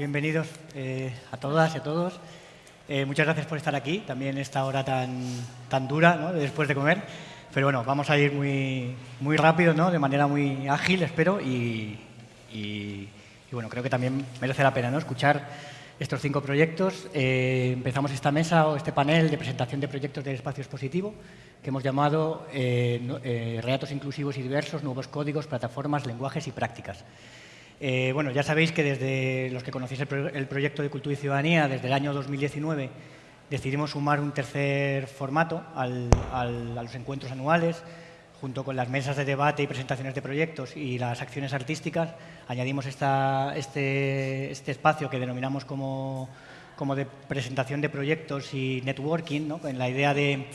Bien, bienvenidos eh, a todas y a todos. Eh, muchas gracias por estar aquí, también esta hora tan, tan dura, después de comer. Pero bueno, vamos a ir muy, muy rápido, ¿no? de manera muy ágil, espero, y, bueno, creo que también merece la pena ¿no? escuchar estos cinco proyectos. Eh, empezamos esta mesa o este panel de presentación de proyectos del espacio expositivo que hemos llamado eh, inclusivos y diversos, nuevos códigos, plataformas, lenguajes y prácticas. Bueno, ya sabéis que desde los que conocéis el, proyecto de Cultura y Ciudadanía, desde el año 2019, decidimos sumar un tercer formato a los encuentros anuales, junto con las mesas de debate y presentaciones de proyectos y las acciones artísticas, añadimos este, este, espacio que denominamos como, como, de presentación de proyectos y networking, ¿no? en la idea de,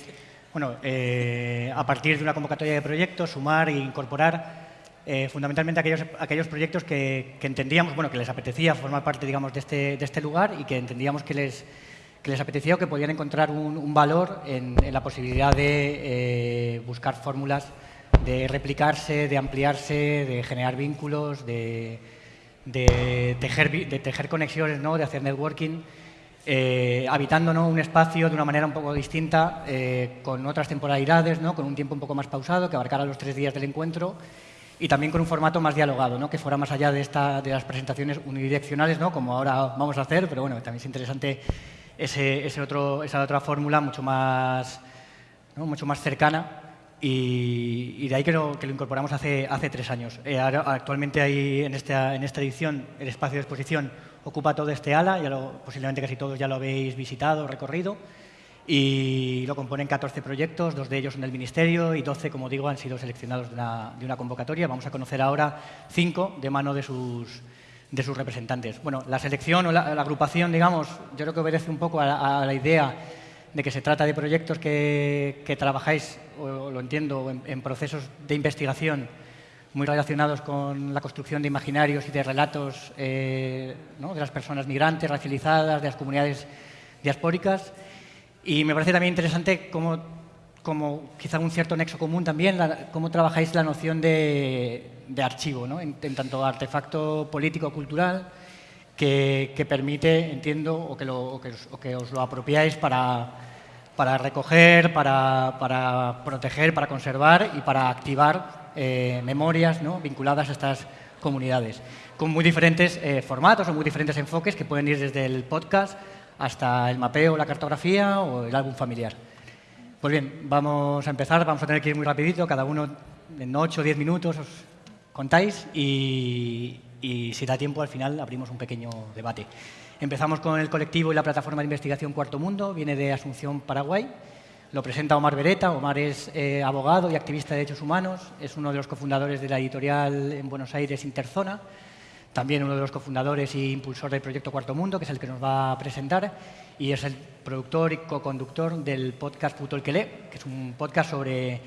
bueno, eh, a partir de una convocatoria de proyectos, sumar e incorporar eh, fundamentalmente aquellos, aquellos proyectos que, entendíamos, bueno, que les apetecía formar parte, digamos, de este, de este lugar y que entendíamos que les, que les apetecía o que podían encontrar un, valor en, la posibilidad de eh, buscar fórmulas de replicarse, de ampliarse, de generar vínculos, de, tejer, de tejer, conexiones, ¿no? de hacer networking, eh, habitando un espacio de una manera un poco distinta, eh, con otras temporalidades, ¿no? con un tiempo un poco más pausado, que abarcara los tres días del encuentro, y también con un formato más dialogado, ¿no? que fuera más allá de, esta, de las presentaciones unidireccionales, ¿no? como ahora vamos a hacer, pero bueno, también es interesante ese, otro, esa otra fórmula mucho más, mucho más cercana y, de ahí que lo, que lo incorporamos hace, hace tres años. Eh, actualmente hay en esta, en esta edición el espacio de exposición ocupa todo este ala, ya lo, posiblemente casi todos ya lo habéis visitado, recorrido, y lo componen 14 proyectos, dos de ellos son del Ministerio y 12, como digo, han sido seleccionados de una, convocatoria. Vamos a conocer ahora cinco de mano de sus, representantes. Bueno, la selección o la, agrupación, digamos, yo creo que obedece un poco a, la idea de que se trata de proyectos que, trabajáis, o, lo entiendo, en, procesos de investigación muy relacionados con la construcción de imaginarios y de relatos eh, de las personas migrantes, racializadas, de las comunidades diaspóricas. Y me parece también interesante cómo, como quizá un cierto nexo común también, cómo trabajáis la noción de, archivo, ¿no? en, tanto artefacto político-cultural que, que, permite, entiendo, o que, lo, os lo apropiáis para, para recoger, para, para, proteger, para conservar y para activar eh, memorias ¿no? vinculadas a estas comunidades, con muy diferentes eh, formatos o muy diferentes enfoques que pueden ir desde el podcast hasta el mapeo, la cartografía o el álbum familiar. Pues bien, vamos a empezar, vamos a tener que ir muy rapidito, cada uno en 8 o 10 minutos contáis y, si da tiempo al final abrimos un pequeño debate. Empezamos con el colectivo y la plataforma de investigación Cuarto Mundo, viene de Asunción, Paraguay. Lo presenta Omar Beretta. Omar es eh, abogado y activista de derechos humanos, es uno de los cofundadores de la editorial en Buenos Aires Interzona, también uno de los cofundadores e impulsor del proyecto Cuarto Mundo, que es el que nos va a presentar, y es el productor y co-conductor del podcast Puto el que lee, que es un podcast sobre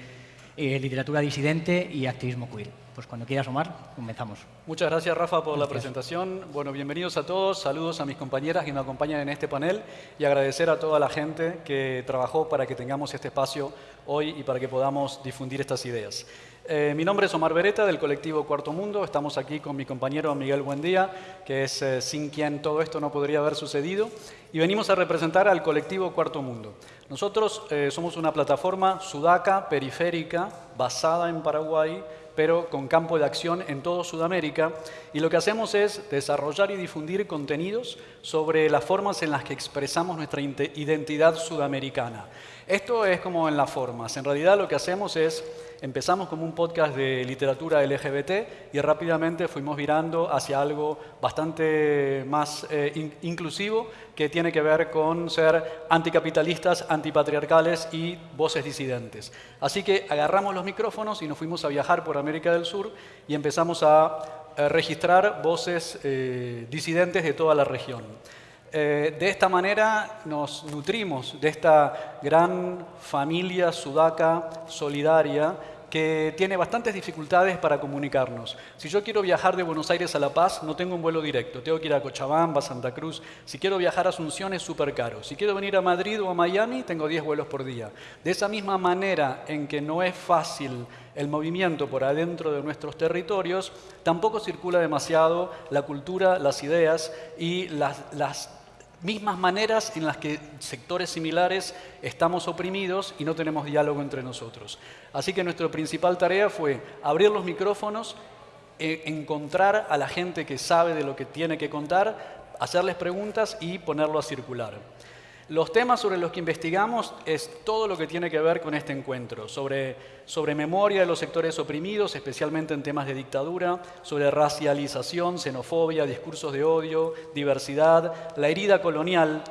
eh, literatura disidente y activismo queer. Pues cuando quieras, Omar, comenzamos. Muchas gracias, Rafa, por la presentación. Bueno, bienvenidos a todos. Saludos a mis compañeras que me acompañan en este panel y agradecer a toda la gente que trabajó para que tengamos este espacio hoy y para que podamos difundir estas ideas. Eh, mi nombre es Omar Beretta, del colectivo Cuarto Mundo. Estamos aquí con mi compañero Miguel Buendía, que es eh, sin quien todo esto no podría haber sucedido. Y venimos a representar al colectivo Cuarto Mundo. Nosotros eh, somos una plataforma sudaca, periférica, basada en Paraguay, pero con campo de acción en todo Sudamérica. Y lo que hacemos es desarrollar y difundir contenidos sobre las formas en las que expresamos nuestra identidad sudamericana. Esto es como en las formas. En realidad lo que hacemos es Empezamos como un podcast de literatura LGBT y rápidamente fuimos virando hacia algo bastante más eh, inclusivo que tiene que ver con ser anticapitalistas, antipatriarcales y voces disidentes. Así que agarramos los micrófonos y nos fuimos a viajar por América del Sur y empezamos a eh, registrar voces eh, disidentes de toda la región. De esta manera nos nutrimos de esta gran familia sudaca solidaria que tiene bastantes dificultades para comunicarnos. Si yo quiero viajar de Buenos Aires a La Paz, no tengo un vuelo directo. Tengo que ir a Cochabamba, Santa Cruz. Si quiero viajar a Asunción es súper caro. Si quiero venir a Madrid o a Miami, tengo 10 vuelos por día. De esa misma manera en que no es fácil el movimiento por adentro de nuestros territorios, tampoco circula demasiado la cultura, las ideas y las, las mismas maneras en las que sectores similares estamos oprimidos y no tenemos diálogo entre nosotros. Así que nuestra principal tarea fue abrir los micrófonos, e encontrar a la gente que sabe de lo que tiene que contar, hacerles preguntas y ponerlo a circular. Los temas sobre los que investigamos es todo lo que tiene que ver con este encuentro, sobre, sobre memoria de los sectores oprimidos, especialmente en temas de dictadura, sobre racialización, xenofobia, discursos de odio, diversidad, la herida colonial.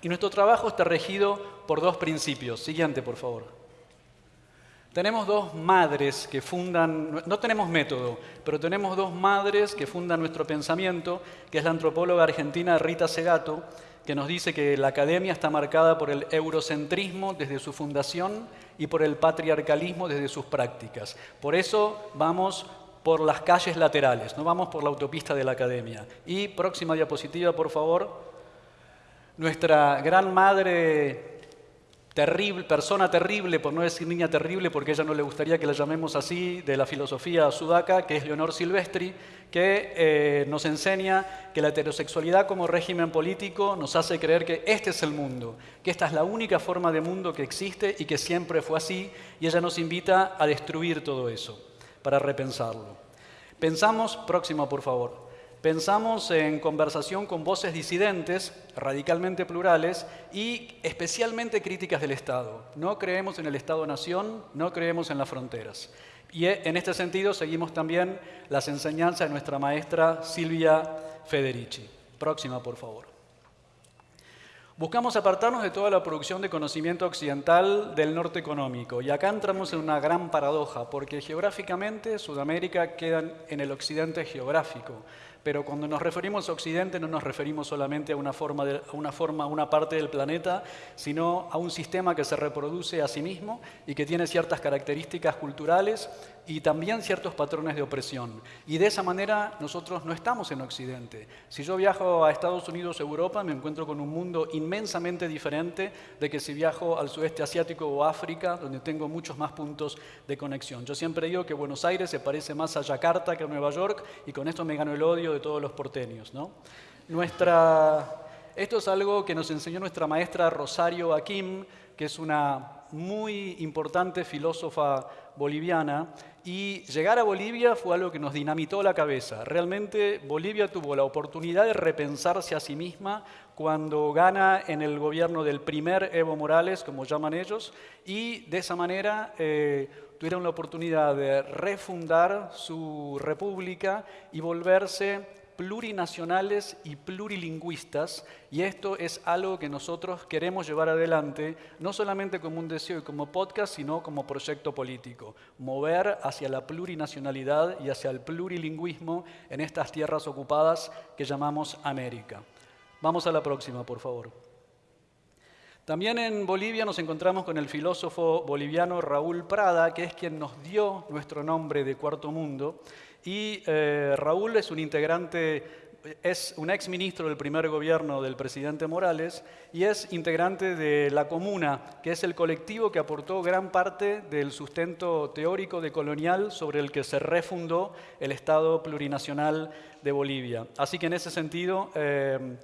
Y nuestro trabajo está regido por dos principios. Siguiente, por favor. Tenemos dos madres que fundan, no tenemos método, pero tenemos dos madres que fundan nuestro pensamiento, que es la antropóloga argentina Rita Segato, que nos dice que la academia está marcada por el eurocentrismo desde su fundación y por el patriarcalismo desde sus prácticas. Por eso vamos por las calles laterales, no vamos por la autopista de la academia. Y próxima diapositiva, por favor. Nuestra gran madre terrible, persona terrible, por no decir niña terrible, porque ella no le gustaría que la llamemos así, de la filosofía sudaca, que es Leonor Silvestri, que eh, nos enseña que la heterosexualidad como régimen político nos hace creer que este es el mundo, que esta es la única forma de mundo que existe y que siempre fue así, y ella nos invita a destruir todo eso, para repensarlo. Pensamos, próximo por favor, Pensamos en conversación con voces disidentes, radicalmente plurales y especialmente críticas del Estado. No creemos en el Estado-nación, no creemos en las fronteras. Y en este sentido seguimos también las enseñanzas de nuestra maestra Silvia Federici. Próxima, por favor. Buscamos apartarnos de toda la producción de conocimiento occidental del norte económico. Y acá entramos en una gran paradoja, porque geográficamente Sudamérica queda en el occidente geográfico pero cuando nos referimos a Occidente no nos referimos solamente a una forma, a una forma, una parte del planeta, sino a un sistema que se reproduce a sí mismo y que tiene ciertas características culturales y también ciertos patrones de opresión. Y de esa manera nosotros no estamos en Occidente. Si yo viajo a Estados Unidos o Europa, me encuentro con un mundo inmensamente diferente de que si viajo al sudeste asiático o África, donde tengo muchos más puntos de conexión. Yo siempre digo que Buenos Aires se parece más a Yakarta que a Nueva York y con esto me gano el odio de todos los porteños. ¿no? Nuestra... Esto es algo que nos enseñó nuestra maestra Rosario Akim, que es una muy importante filósofa boliviana, y llegar a Bolivia fue algo que nos dinamitó la cabeza. Realmente Bolivia tuvo la oportunidad de repensarse a sí misma cuando gana en el gobierno del primer Evo Morales, como llaman ellos, y de esa manera eh, tuvieron la oportunidad de refundar su república y volverse plurinacionales y plurilingüistas, y esto es algo que nosotros queremos llevar adelante, no solamente como un deseo y como podcast, sino como proyecto político, mover hacia la plurinacionalidad y hacia el plurilingüismo en estas tierras ocupadas que llamamos América. Vamos a la próxima, por favor. También en Bolivia nos encontramos con el filósofo boliviano Raúl Prada, que es quien nos dio nuestro nombre de Cuarto Mundo, y eh, Raúl es un integrante, es un ex ministro del primer gobierno del presidente Morales y es integrante de La Comuna, que es el colectivo que aportó gran parte del sustento teórico de colonial sobre el que se refundó el Estado plurinacional de Bolivia. Así que en ese sentido, eh,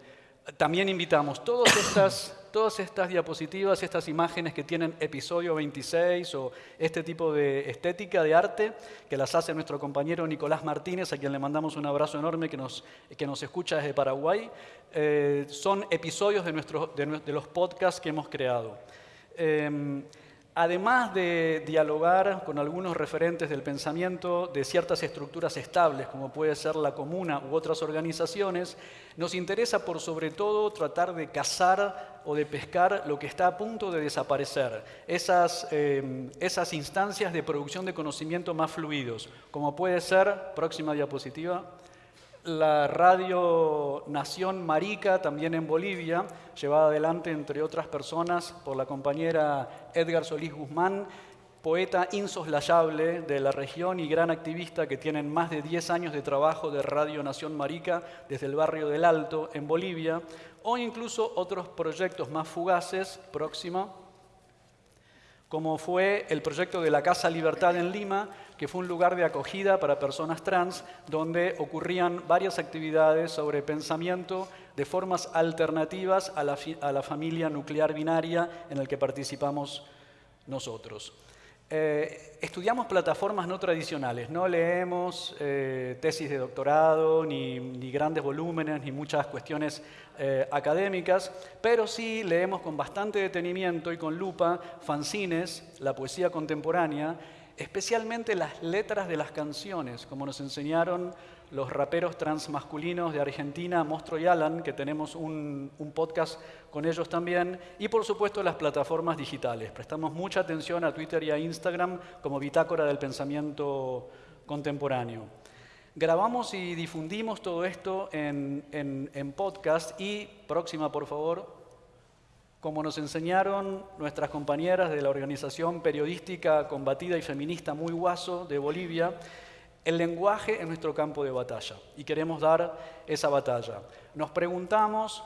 también invitamos todas estas, todas estas diapositivas, estas imágenes que tienen episodio 26 o este tipo de estética de arte, que las hace nuestro compañero Nicolás Martínez, a quien le mandamos un abrazo enorme que nos, que nos escucha desde Paraguay, eh, son episodios de, nuestro, de, los podcasts que hemos creado. Em, Además de dialogar con algunos referentes del pensamiento de ciertas estructuras estables, como puede ser la comuna u otras organizaciones, nos interesa por sobre todo tratar de cazar o de pescar lo que está a punto de desaparecer, esas, eh, instancias de producción de conocimiento más fluidos, como puede ser, próxima diapositiva, la Radio Nación Marica, también en Bolivia, llevada adelante, entre otras personas, por la compañera Edgar Solís Guzmán, poeta insoslayable de la región y gran activista que tienen más de 10 años de trabajo de Radio Nación Marica desde el barrio del Alto en Bolivia, o incluso otros proyectos más fugaces, próxima, como fue el proyecto de la Casa Libertad en Lima, que fue un lugar de acogida para personas trans, donde ocurrían varias actividades sobre pensamiento de formas alternativas a la, familia nuclear binaria en el que participamos nosotros. Eh, estudiamos plataformas no tradicionales, no leemos eh, tesis de doctorado, ni, grandes volúmenes, ni muchas cuestiones eh, académicas, pero sí leemos con bastante detenimiento y con lupa fanzines, la poesía contemporánea, especialmente las letras de las canciones, como nos enseñaron los raperos transmasculinos de Argentina, Mostro y Alan, que tenemos un, podcast con ellos también, y por supuesto las plataformas digitales. Prestamos mucha atención a Twitter y a Instagram como bitácora del pensamiento contemporáneo. Grabamos y difundimos todo esto en, en podcast y, próxima por favor, como nos enseñaron nuestras compañeras de la organización periodística combatida y feminista Muy Guaso de Bolivia, el lenguaje es nuestro campo de batalla y queremos dar esa batalla. Nos preguntamos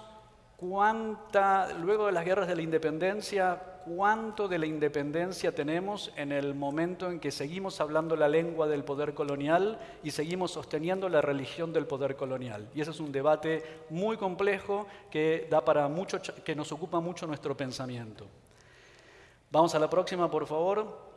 cuánta, luego de las guerras de la independencia, cuánto de la independencia tenemos en el momento en que seguimos hablando la lengua del poder colonial y seguimos sosteniendo la religión del poder colonial. Y ese es un debate muy complejo que, da para mucho, que nos ocupa mucho nuestro pensamiento. Vamos a la próxima, por favor.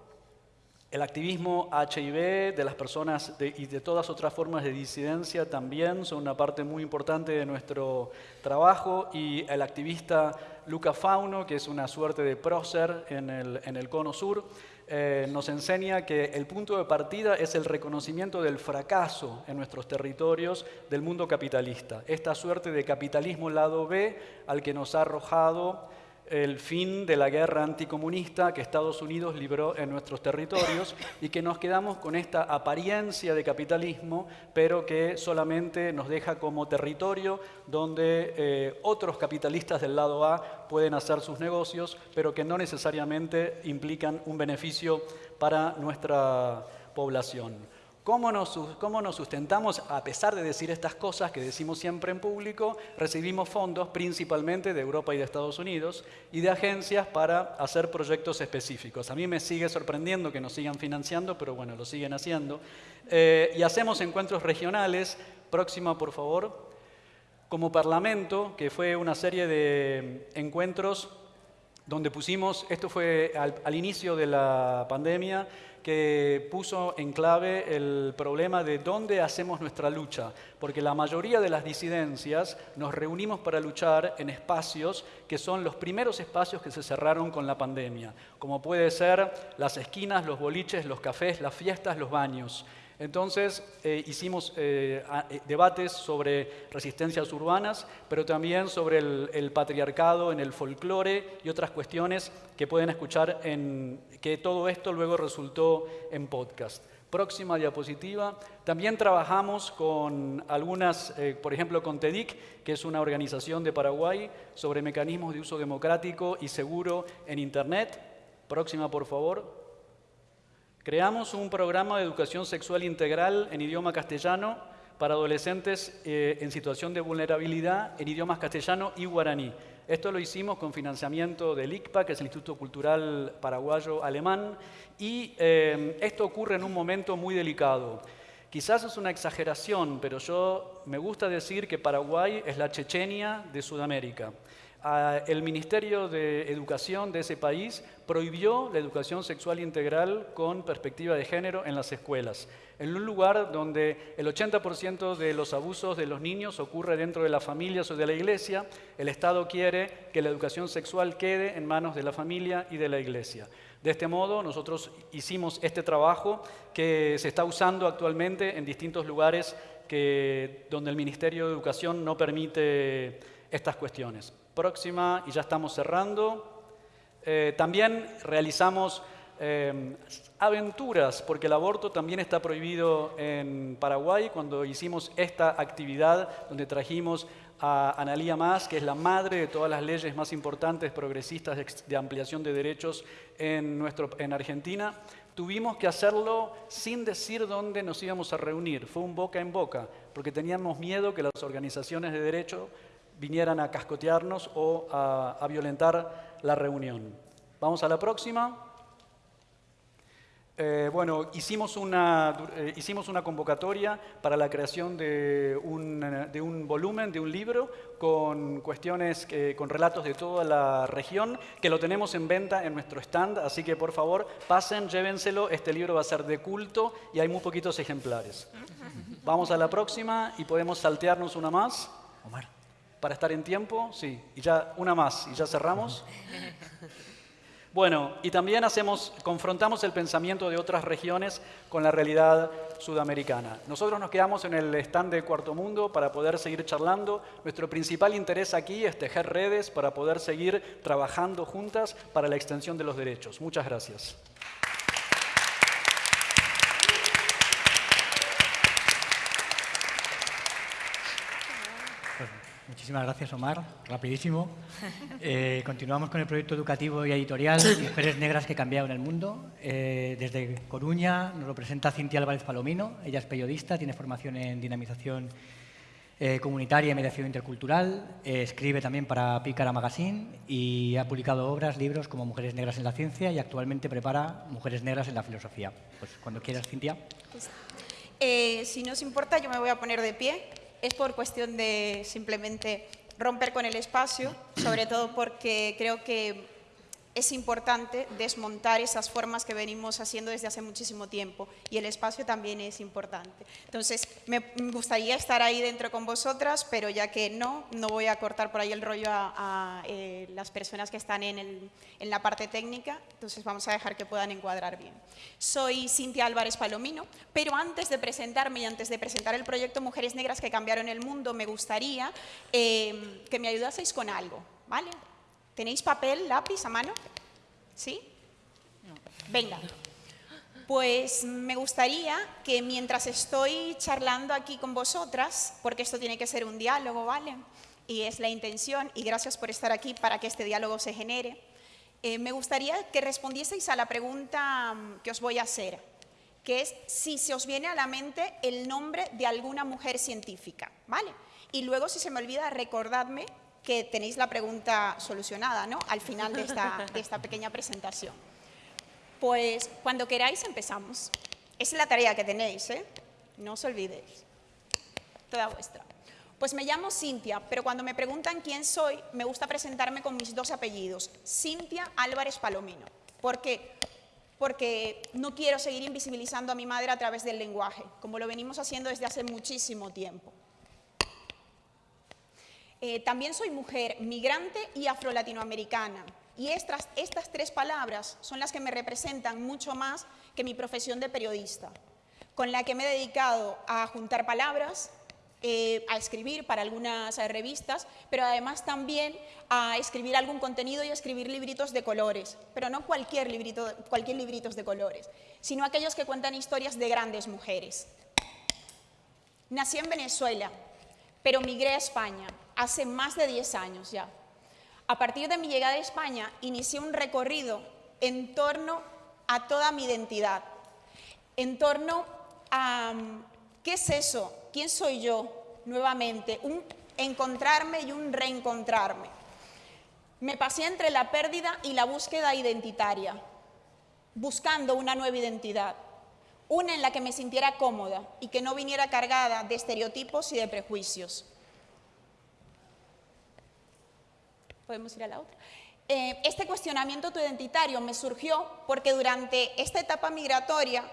El activismo HIV de las personas y de todas otras formas de disidencia también son una parte muy importante de nuestro trabajo. Y el activista Luca Fauno, que es una suerte de prócer en el, cono sur, eh, nos enseña que el punto de partida es el reconocimiento del fracaso en nuestros territorios del mundo capitalista, esta suerte de capitalismo lado B al que nos ha arrojado el fin de la guerra anticomunista que Estados Unidos libró en nuestros territorios y que nos quedamos con esta apariencia de capitalismo, pero que solamente nos deja como territorio donde eh, otros capitalistas del lado A pueden hacer sus negocios, pero que no necesariamente implican un beneficio para nuestra población. ¿Cómo nos, sustentamos a pesar de decir estas cosas que decimos siempre en público? Recibimos fondos principalmente de Europa y de Estados Unidos y de agencias para hacer proyectos específicos. A mí me sigue sorprendiendo que nos sigan financiando, pero bueno, lo siguen haciendo. Eh, y hacemos encuentros regionales. Próxima, por favor. Como Parlamento, que fue una serie de encuentros donde pusimos, esto fue al inicio de la pandemia, que puso en clave el problema de dónde hacemos nuestra lucha, porque la mayoría de las disidencias nos reunimos para luchar en espacios que son los primeros espacios que se cerraron con la pandemia, como puede ser las esquinas, los boliches, los cafés, las fiestas, los baños. Entonces eh, hicimos eh, eh, debates sobre resistencias urbanas, pero también sobre el, patriarcado en el folclore y otras cuestiones que pueden escuchar en que todo esto luego resultó en podcast. Próxima diapositiva. También trabajamos con algunas, por ejemplo, con TEDIC, que es una organización de Paraguay sobre mecanismos de uso democrático y seguro en Internet. Próxima, por favor. Creamos un programa de educación sexual integral en idioma castellano para adolescentes eh, en situación de vulnerabilidad en idiomas castellano y guaraní. Esto lo hicimos con financiamiento del ICPA, que es el Instituto Cultural Paraguayo Alemán, y eh, esto ocurre en un momento muy delicado. Quizás es una exageración, pero yo me gusta decir que Paraguay es la Chechenia de Sudamérica el Ministerio de Educación de ese país prohibió la educación sexual integral con perspectiva de género en las escuelas, en un lugar donde el 80% de los abusos de los niños ocurre dentro de las familias o de la iglesia, el Estado quiere que la educación sexual quede en manos de la familia y de la iglesia. De este modo, nosotros hicimos este trabajo que se está usando actualmente en distintos lugares que, donde el Ministerio de Educación no permite estas cuestiones próxima, y ya estamos cerrando. Eh, también realizamos eh, aventuras, porque el aborto también está prohibido en Paraguay, cuando hicimos esta actividad donde trajimos a Analía Más, que es la madre de todas las leyes más importantes progresistas de, ampliación de derechos en, nuestro, en Argentina, tuvimos que hacerlo sin decir dónde nos íbamos a reunir. Fue un boca en boca, porque teníamos miedo que las organizaciones de derecho vinieran a cascotearnos o a, violentar la reunión. Vamos a la próxima. Eh, bueno, hicimos una, eh, hicimos una convocatoria para la creación de un, de un volumen, de un libro, con cuestiones, con relatos de toda la región, que lo tenemos en venta en nuestro stand, así que por favor pasen, llévenselo, este libro va a ser de culto y hay muy poquitos ejemplares. Vamos a la próxima y podemos saltearnos una más. Omar. Para estar en tiempo, sí, y ya una más y ya cerramos. Bueno, y también hacemos, confrontamos el pensamiento de otras regiones con la realidad sudamericana. Nosotros nos quedamos en el stand de Cuarto Mundo para poder seguir charlando. Nuestro principal interés aquí es tejer redes para poder seguir trabajando juntas para la extensión de los derechos. Muchas gracias. Muchísimas gracias, Omar. Rapidísimo. Eh, continuamos con el proyecto educativo y editorial Mujeres Negras que cambiaron el mundo. Eh, desde Coruña nos lo presenta Cintia Álvarez Palomino. Ella es periodista, tiene formación en dinamización eh, comunitaria y mediación intercultural. escribe también para Pícara Magazine y ha publicado obras, libros como Mujeres Negras en la Ciencia y actualmente prepara Mujeres Negras en la Filosofía. Pues cuando quieras, Cintia. Pues, si no os importa, yo me voy a poner de pie es por cuestión de simplemente romper con el espacio, sobre todo porque creo que es importante desmontar esas formas que venimos haciendo desde hace muchísimo tiempo y el espacio también es importante. Entonces, me gustaría estar ahí dentro con vosotras, pero ya que no, no voy a cortar por ahí el rollo a, eh, las personas que están en, la parte técnica, entonces vamos a dejar que puedan encuadrar bien. Soy Cintia Álvarez Palomino, pero antes de presentarme y antes de presentar el proyecto Mujeres Negras que cambiaron el mundo, me gustaría eh, que me ayudaseis con algo, ¿vale? ¿Tenéis papel, lápiz a mano? ¿Sí? Venga. Pues me gustaría que mientras estoy charlando aquí con vosotras, porque esto tiene que ser un diálogo, ¿vale? Y es la intención, y gracias por estar aquí para que este diálogo se genere, eh, me gustaría que respondieseis a la pregunta mm, que os voy a hacer, que es si se os viene a la mente el nombre de alguna mujer científica, ¿vale? Y luego, si se me olvida, recordadme que tenéis la pregunta solucionada ¿no? al final de esta, pequeña presentación. Pues cuando queráis empezamos. Esa es la tarea que tenéis, ¿eh? no os olvidéis. Toda vuestra. Pues me llamo Cintia, pero cuando me preguntan quién soy, me gusta presentarme con mis dos apellidos, Cintia Álvarez Palomino. ¿Por qué? Porque no quiero seguir invisibilizando a mi madre a través del lenguaje, como lo venimos haciendo desde hace muchísimo tiempo. Eh, también soy mujer, migrante y afro-latinoamericana. Y estas, tres palabras son las que me representan mucho más que mi profesión de periodista, con la que me he dedicado a juntar palabras, eh, a escribir para algunas revistas, pero además también a escribir algún contenido y a escribir libritos de colores, pero no cualquier, librito, cualquier libritos de colores, sino aquellos que cuentan historias de grandes mujeres. Nací en Venezuela, pero migré a España hace más de 10 años ya. A partir de mi llegada a España, inicié un recorrido en torno a toda mi identidad, en torno a qué es eso, quién soy yo nuevamente, un encontrarme y un reencontrarme. Me pasé entre la pérdida y la búsqueda identitaria, buscando una nueva identidad, una en la que me sintiera cómoda y que no viniera cargada de estereotipos y de prejuicios. Podemos ir a la otra. Eh, este cuestionamiento identitario me surgió porque durante esta etapa migratoria,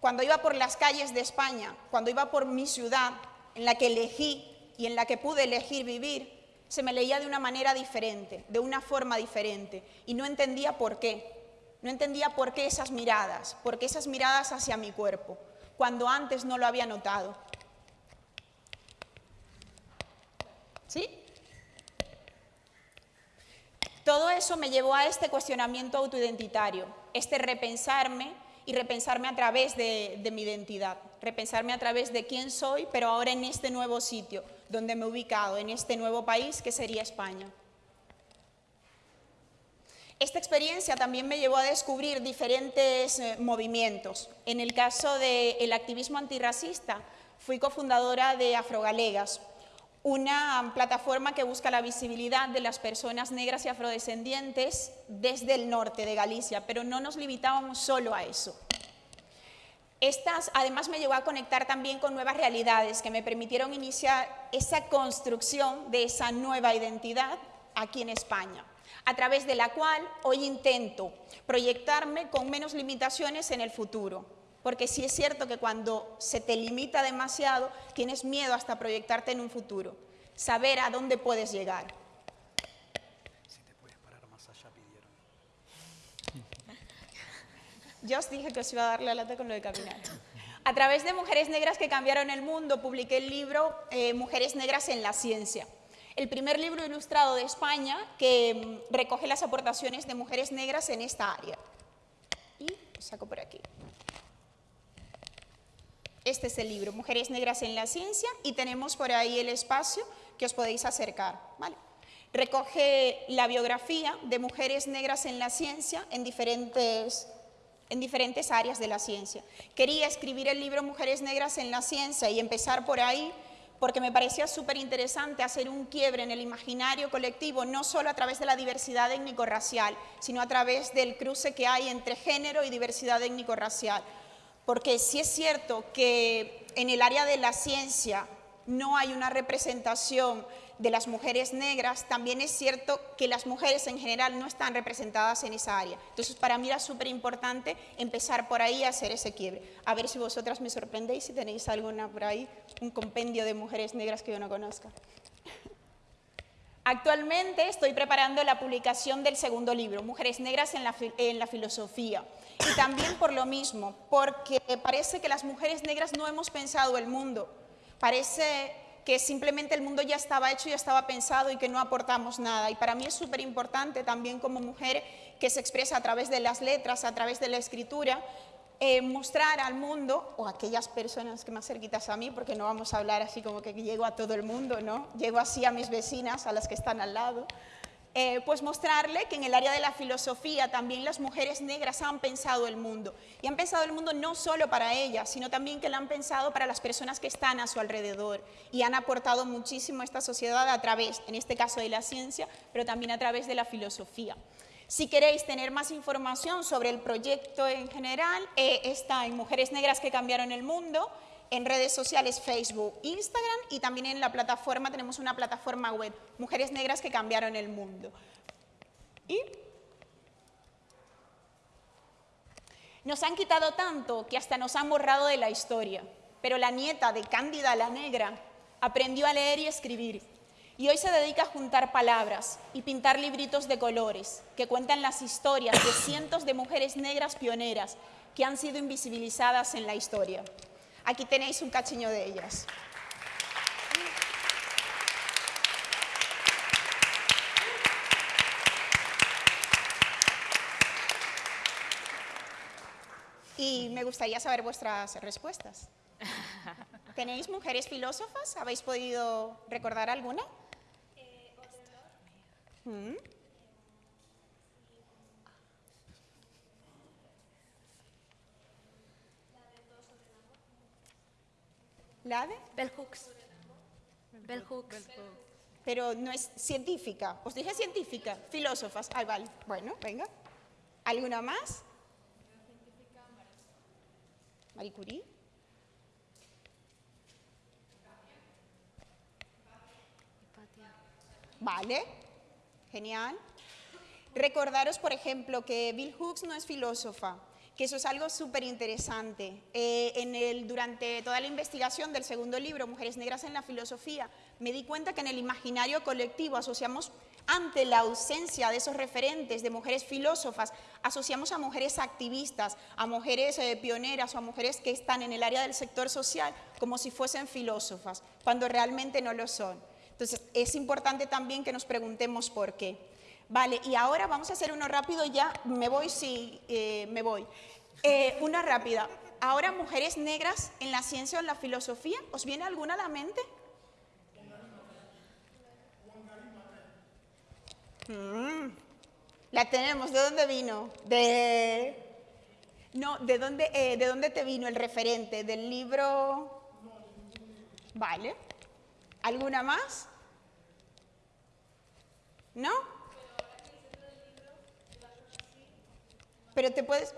cuando iba por las calles de España, cuando iba por mi ciudad, en la que elegí y en la que pude elegir vivir, se me leía de una manera diferente, de una forma diferente, y no entendía por qué. No entendía por qué esas miradas, por qué esas miradas hacia mi cuerpo, cuando antes no lo había notado. ¿Sí? Todo eso me llevó a este cuestionamiento autoidentitario. este repensarme y repensarme a través de, mi identidad, repensarme a través de quién soy, pero ahora en este nuevo sitio donde me he ubicado, en este nuevo país que sería España. Esta experiencia también me llevó a descubrir diferentes eh, movimientos. En el caso del activismo antirracista, fui cofundadora de Afrogalegas, una plataforma que busca la visibilidad de las personas negras y afrodescendientes desde el norte de Galicia, pero no nos limitábamos solo a eso. Estas además me llevó a conectar también con nuevas realidades que me permitieron iniciar esa construcción de esa nueva identidad aquí en España a través de la cual hoy intento proyectarme con menos limitaciones en el futuro. Porque sí es cierto que cuando se te limita demasiado, tienes miedo hasta proyectarte en un futuro. Saber a dónde puedes llegar. Si te puedes parar más allá, pidieron. Yo os dije que os iba a dar la lata con lo de caminar. A través de Mujeres Negras que cambiaron el mundo, publiqué el libro eh, Mujeres Negras en la Ciencia el primer libro ilustrado de España que mm, recoge las aportaciones de mujeres negras en esta área. Y lo saco por aquí. Este es el libro, Mujeres Negras en la Ciencia, y tenemos por ahí el espacio que os podéis acercar. ¿vale? Recoge la biografía de mujeres negras en la ciencia en diferentes, en diferentes áreas de la ciencia. Quería escribir el libro Mujeres Negras en la Ciencia y empezar por ahí porque me parecía súper interesante hacer un quiebre en el imaginario colectivo, no solo a través de la diversidad étnico-racial, sino a través del cruce que hay entre género y diversidad étnico-racial. Porque sí es cierto que en el área de la ciencia no hay una representación de las mujeres negras, también es cierto que las mujeres en general no están representadas en esa área. Entonces, para mí era súper importante empezar por ahí a hacer ese quiebre. A ver si vosotras me sorprendéis si tenéis alguna por ahí, un compendio de mujeres negras que yo no conozca. Actualmente estoy preparando la publicación del segundo libro, Mujeres Negras en la, Filosofía. Y también por lo mismo, porque parece que las mujeres negras no hemos pensado el mundo. Parece que simplemente el mundo ya estaba hecho, ya estaba pensado y que no aportamos nada. Y para mí es súper importante también como mujer que se expresa a través de las letras, a través de la escritura, eh, mostrar al mundo, o a aquellas personas que más cerquitas a mí, porque no vamos a hablar así como que llego a todo el mundo, ¿no? Llego así a mis vecinas, a las que están al lado, eh, pues mostrarle que en el área de la filosofía también las mujeres negras han pensado el mundo. Y han pensado el mundo no solo para ellas, sino también que lo han pensado para las personas que están a su alrededor. Y han aportado muchísimo a esta sociedad a través, en este caso de la ciencia, pero también a través de la filosofía. Si queréis tener más información sobre el proyecto en general, eh, está en Mujeres Negras que Cambiaron el Mundo, en redes sociales Facebook, Instagram y también en la plataforma, tenemos una plataforma web, Mujeres Negras que cambiaron el mundo. Y nos han quitado tanto que hasta nos han borrado de la historia, pero la nieta de Cándida la Negra aprendió a leer y escribir y hoy se dedica a juntar palabras y pintar libritos de colores que cuentan las historias de cientos de mujeres negras pioneras que han sido invisibilizadas en la historia. Aquí tenéis un cachiño de ellas. Y me gustaría saber vuestras respuestas. ¿Tenéis mujeres filósofas? ¿Habéis podido recordar alguna? ¿Mm? ¿La de? Bell Hooks. Bell Hooks. Pero no es científica. Os dije científica, filósofas. Ah, vale. Bueno, venga. ¿Alguna más? Marie Curie. Vale, genial. Recordaros, por ejemplo, que Bill Hooks no es filósofa, que eso es algo súper interesante. Eh, durante toda la investigación del segundo libro, Mujeres Negras en la Filosofía, me di cuenta que en el imaginario colectivo asociamos, ante la ausencia de esos referentes de mujeres filósofas, asociamos a mujeres activistas, a mujeres eh, pioneras o a mujeres que están en el área del sector social como si fuesen filósofas, cuando realmente no lo son. Entonces, es importante también que nos preguntemos por qué. Vale, y ahora vamos a hacer uno rápido ya. Me voy si eh, me voy. Eh, una rápida. Ahora, mujeres negras en la ciencia o en la filosofía, ¿os viene alguna a la mente? Mm, la tenemos. ¿De dónde vino? De... No, ¿de dónde, eh, ¿de dónde te vino el referente? ¿Del libro? Vale. ¿Alguna más? ¿No? Pero te puedes...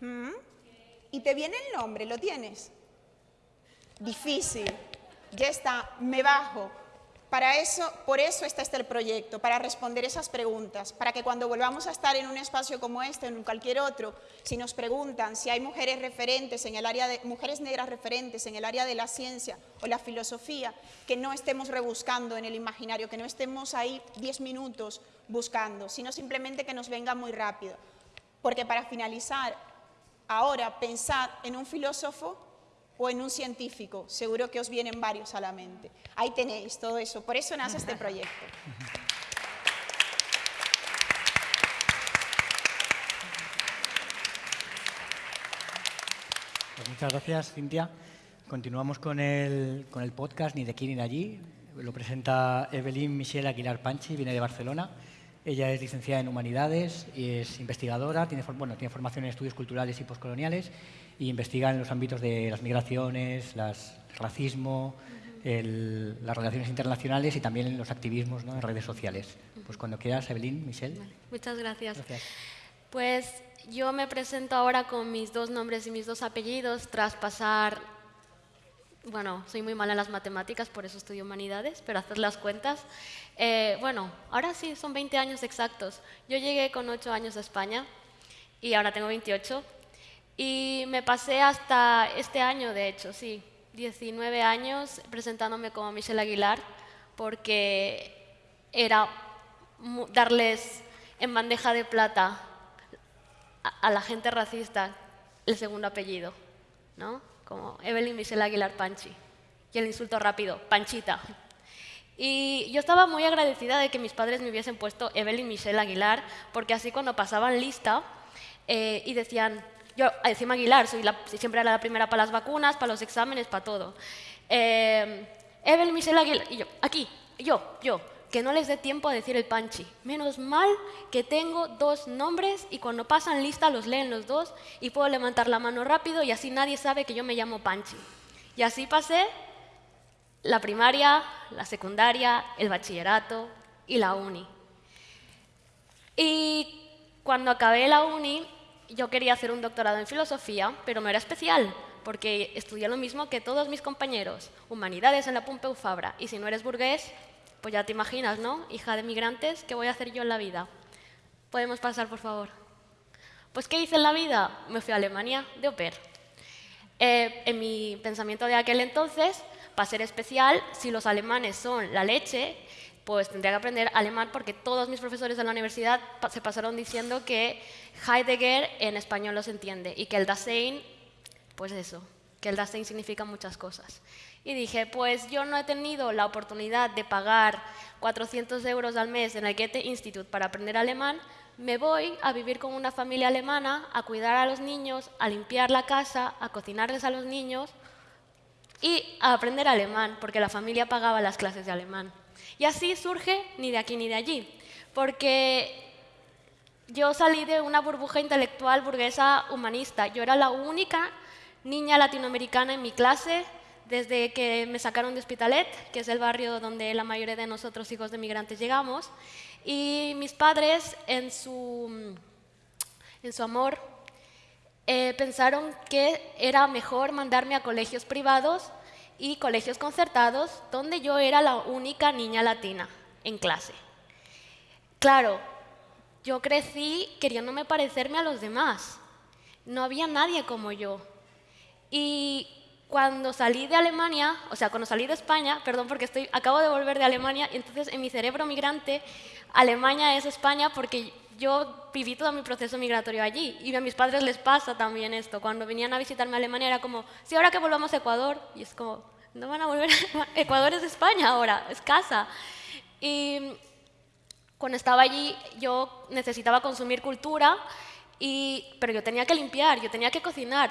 ¿Mm? ¿Y te viene el nombre? ¿Lo tienes? Difícil. Ya está, me bajo. Para eso, por eso está este el proyecto, para responder esas preguntas, para que cuando volvamos a estar en un espacio como este, en cualquier otro, si nos preguntan si hay mujeres referentes en el área de, mujeres negras referentes en el área de la ciencia o la filosofía, que no estemos rebuscando en el imaginario, que no estemos ahí 10 minutos buscando, sino simplemente que nos venga muy rápido. Porque para finalizar, ahora pensad en un filósofo o en un científico, seguro que os vienen varios a la mente. Ahí tenéis todo eso, por eso nace este proyecto. Pues muchas gracias, Cintia. Continuamos con el, con el podcast Ni de aquí ni de allí. Lo presenta Evelyn Michelle Aguilar Panchi, viene de Barcelona. Ella es licenciada en Humanidades y es investigadora, tiene, bueno, tiene formación en estudios culturales y postcoloniales y investiga en los ámbitos de las migraciones, el racismo, las relaciones internacionales y también en los activismos en redes sociales. Pues cuando quieras, Evelyn, Michelle. Muchas gracias. Pues yo me presento ahora con mis dos nombres y mis dos apellidos tras pasar bueno, soy muy mala en las matemáticas, por eso estudio humanidades, pero hacer las cuentas. Eh, bueno, ahora sí, son 20 años exactos. Yo llegué con 8 años a España y ahora tengo 28. Y me pasé hasta este año, de hecho, sí, 19 años presentándome como Michelle Aguilar, porque era darles en bandeja de plata a, la gente racista el segundo apellido, ¿no? Como Evelyn Michelle Aguilar Panchi. Y el insulto rápido, Panchita. Y yo estaba muy agradecida de que mis padres me hubiesen puesto Evelyn Michelle Aguilar, porque así cuando pasaban lista eh, y decían, yo encima Aguilar, soy siempre era la primera para las vacunas, para los exámenes, para todo. Eh, Evelyn Michelle Aguilar, y yo, aquí, yo, yo, que no les dé tiempo a decir el panchi. Menos mal que tengo dos nombres y cuando pasan lista los leen los dos y puedo levantar la mano rápido y así nadie sabe que yo me llamo Panchi. Y así pasé la primaria, la secundaria, el bachillerato y la uni. Y cuando acabé la uni, yo quería hacer un doctorado en filosofía, pero no era especial, porque estudié lo mismo que todos mis compañeros, humanidades en la Pompeu Fabra, y si no eres burgués, pues ya te imaginas, ¿no? Hija de migrantes, ¿qué voy a hacer yo en la vida? Podemos pasar, por favor. Pues, ¿qué hice en la vida? Me fui a Alemania de au eh, en mi pensamiento de aquel entonces, para ser especial, si los alemanes son la leche, pues tendría que aprender alemán porque todos mis profesores de la universidad se pasaron diciendo que Heidegger en español los entiende y que el Dasein, pues eso, que el Dasein significa muchas cosas. Y dije, pues yo no he tenido la oportunidad de pagar 400 euros al mes en el Goethe Institute para aprender alemán, me voy a vivir con una familia alemana, a cuidar a los niños, a limpiar la casa, a cocinarles a los niños y a aprender alemán, porque la familia pagaba las clases de alemán. Y así surge ni de aquí ni de allí, porque yo salí de una burbuja intelectual burguesa humanista. Yo era la única niña latinoamericana en mi clase desde que me sacaron de Hospitalet, que es el barrio donde la mayoría de nosotros hijos de migrantes llegamos. Y mis padres, en su, en su amor, eh, pensaron que era mejor mandarme a colegios privados y colegios concertados, donde yo era la única niña latina en clase. Claro, yo crecí queriéndome parecerme a los demás. No había nadie como yo. Y cuando salí de Alemania, o sea, cuando salí de España, perdón porque estoy, acabo de volver de Alemania, y entonces en mi cerebro migrante, Alemania es España porque yo viví todo mi proceso migratorio allí y a mis padres les pasa también esto. Cuando venían a visitarme a Alemania era como, sí, ahora que volvamos a Ecuador, y es como, no van a volver, Ecuador es España ahora, es casa. Y Cuando estaba allí yo necesitaba consumir cultura, y, pero yo tenía que limpiar, yo tenía que cocinar,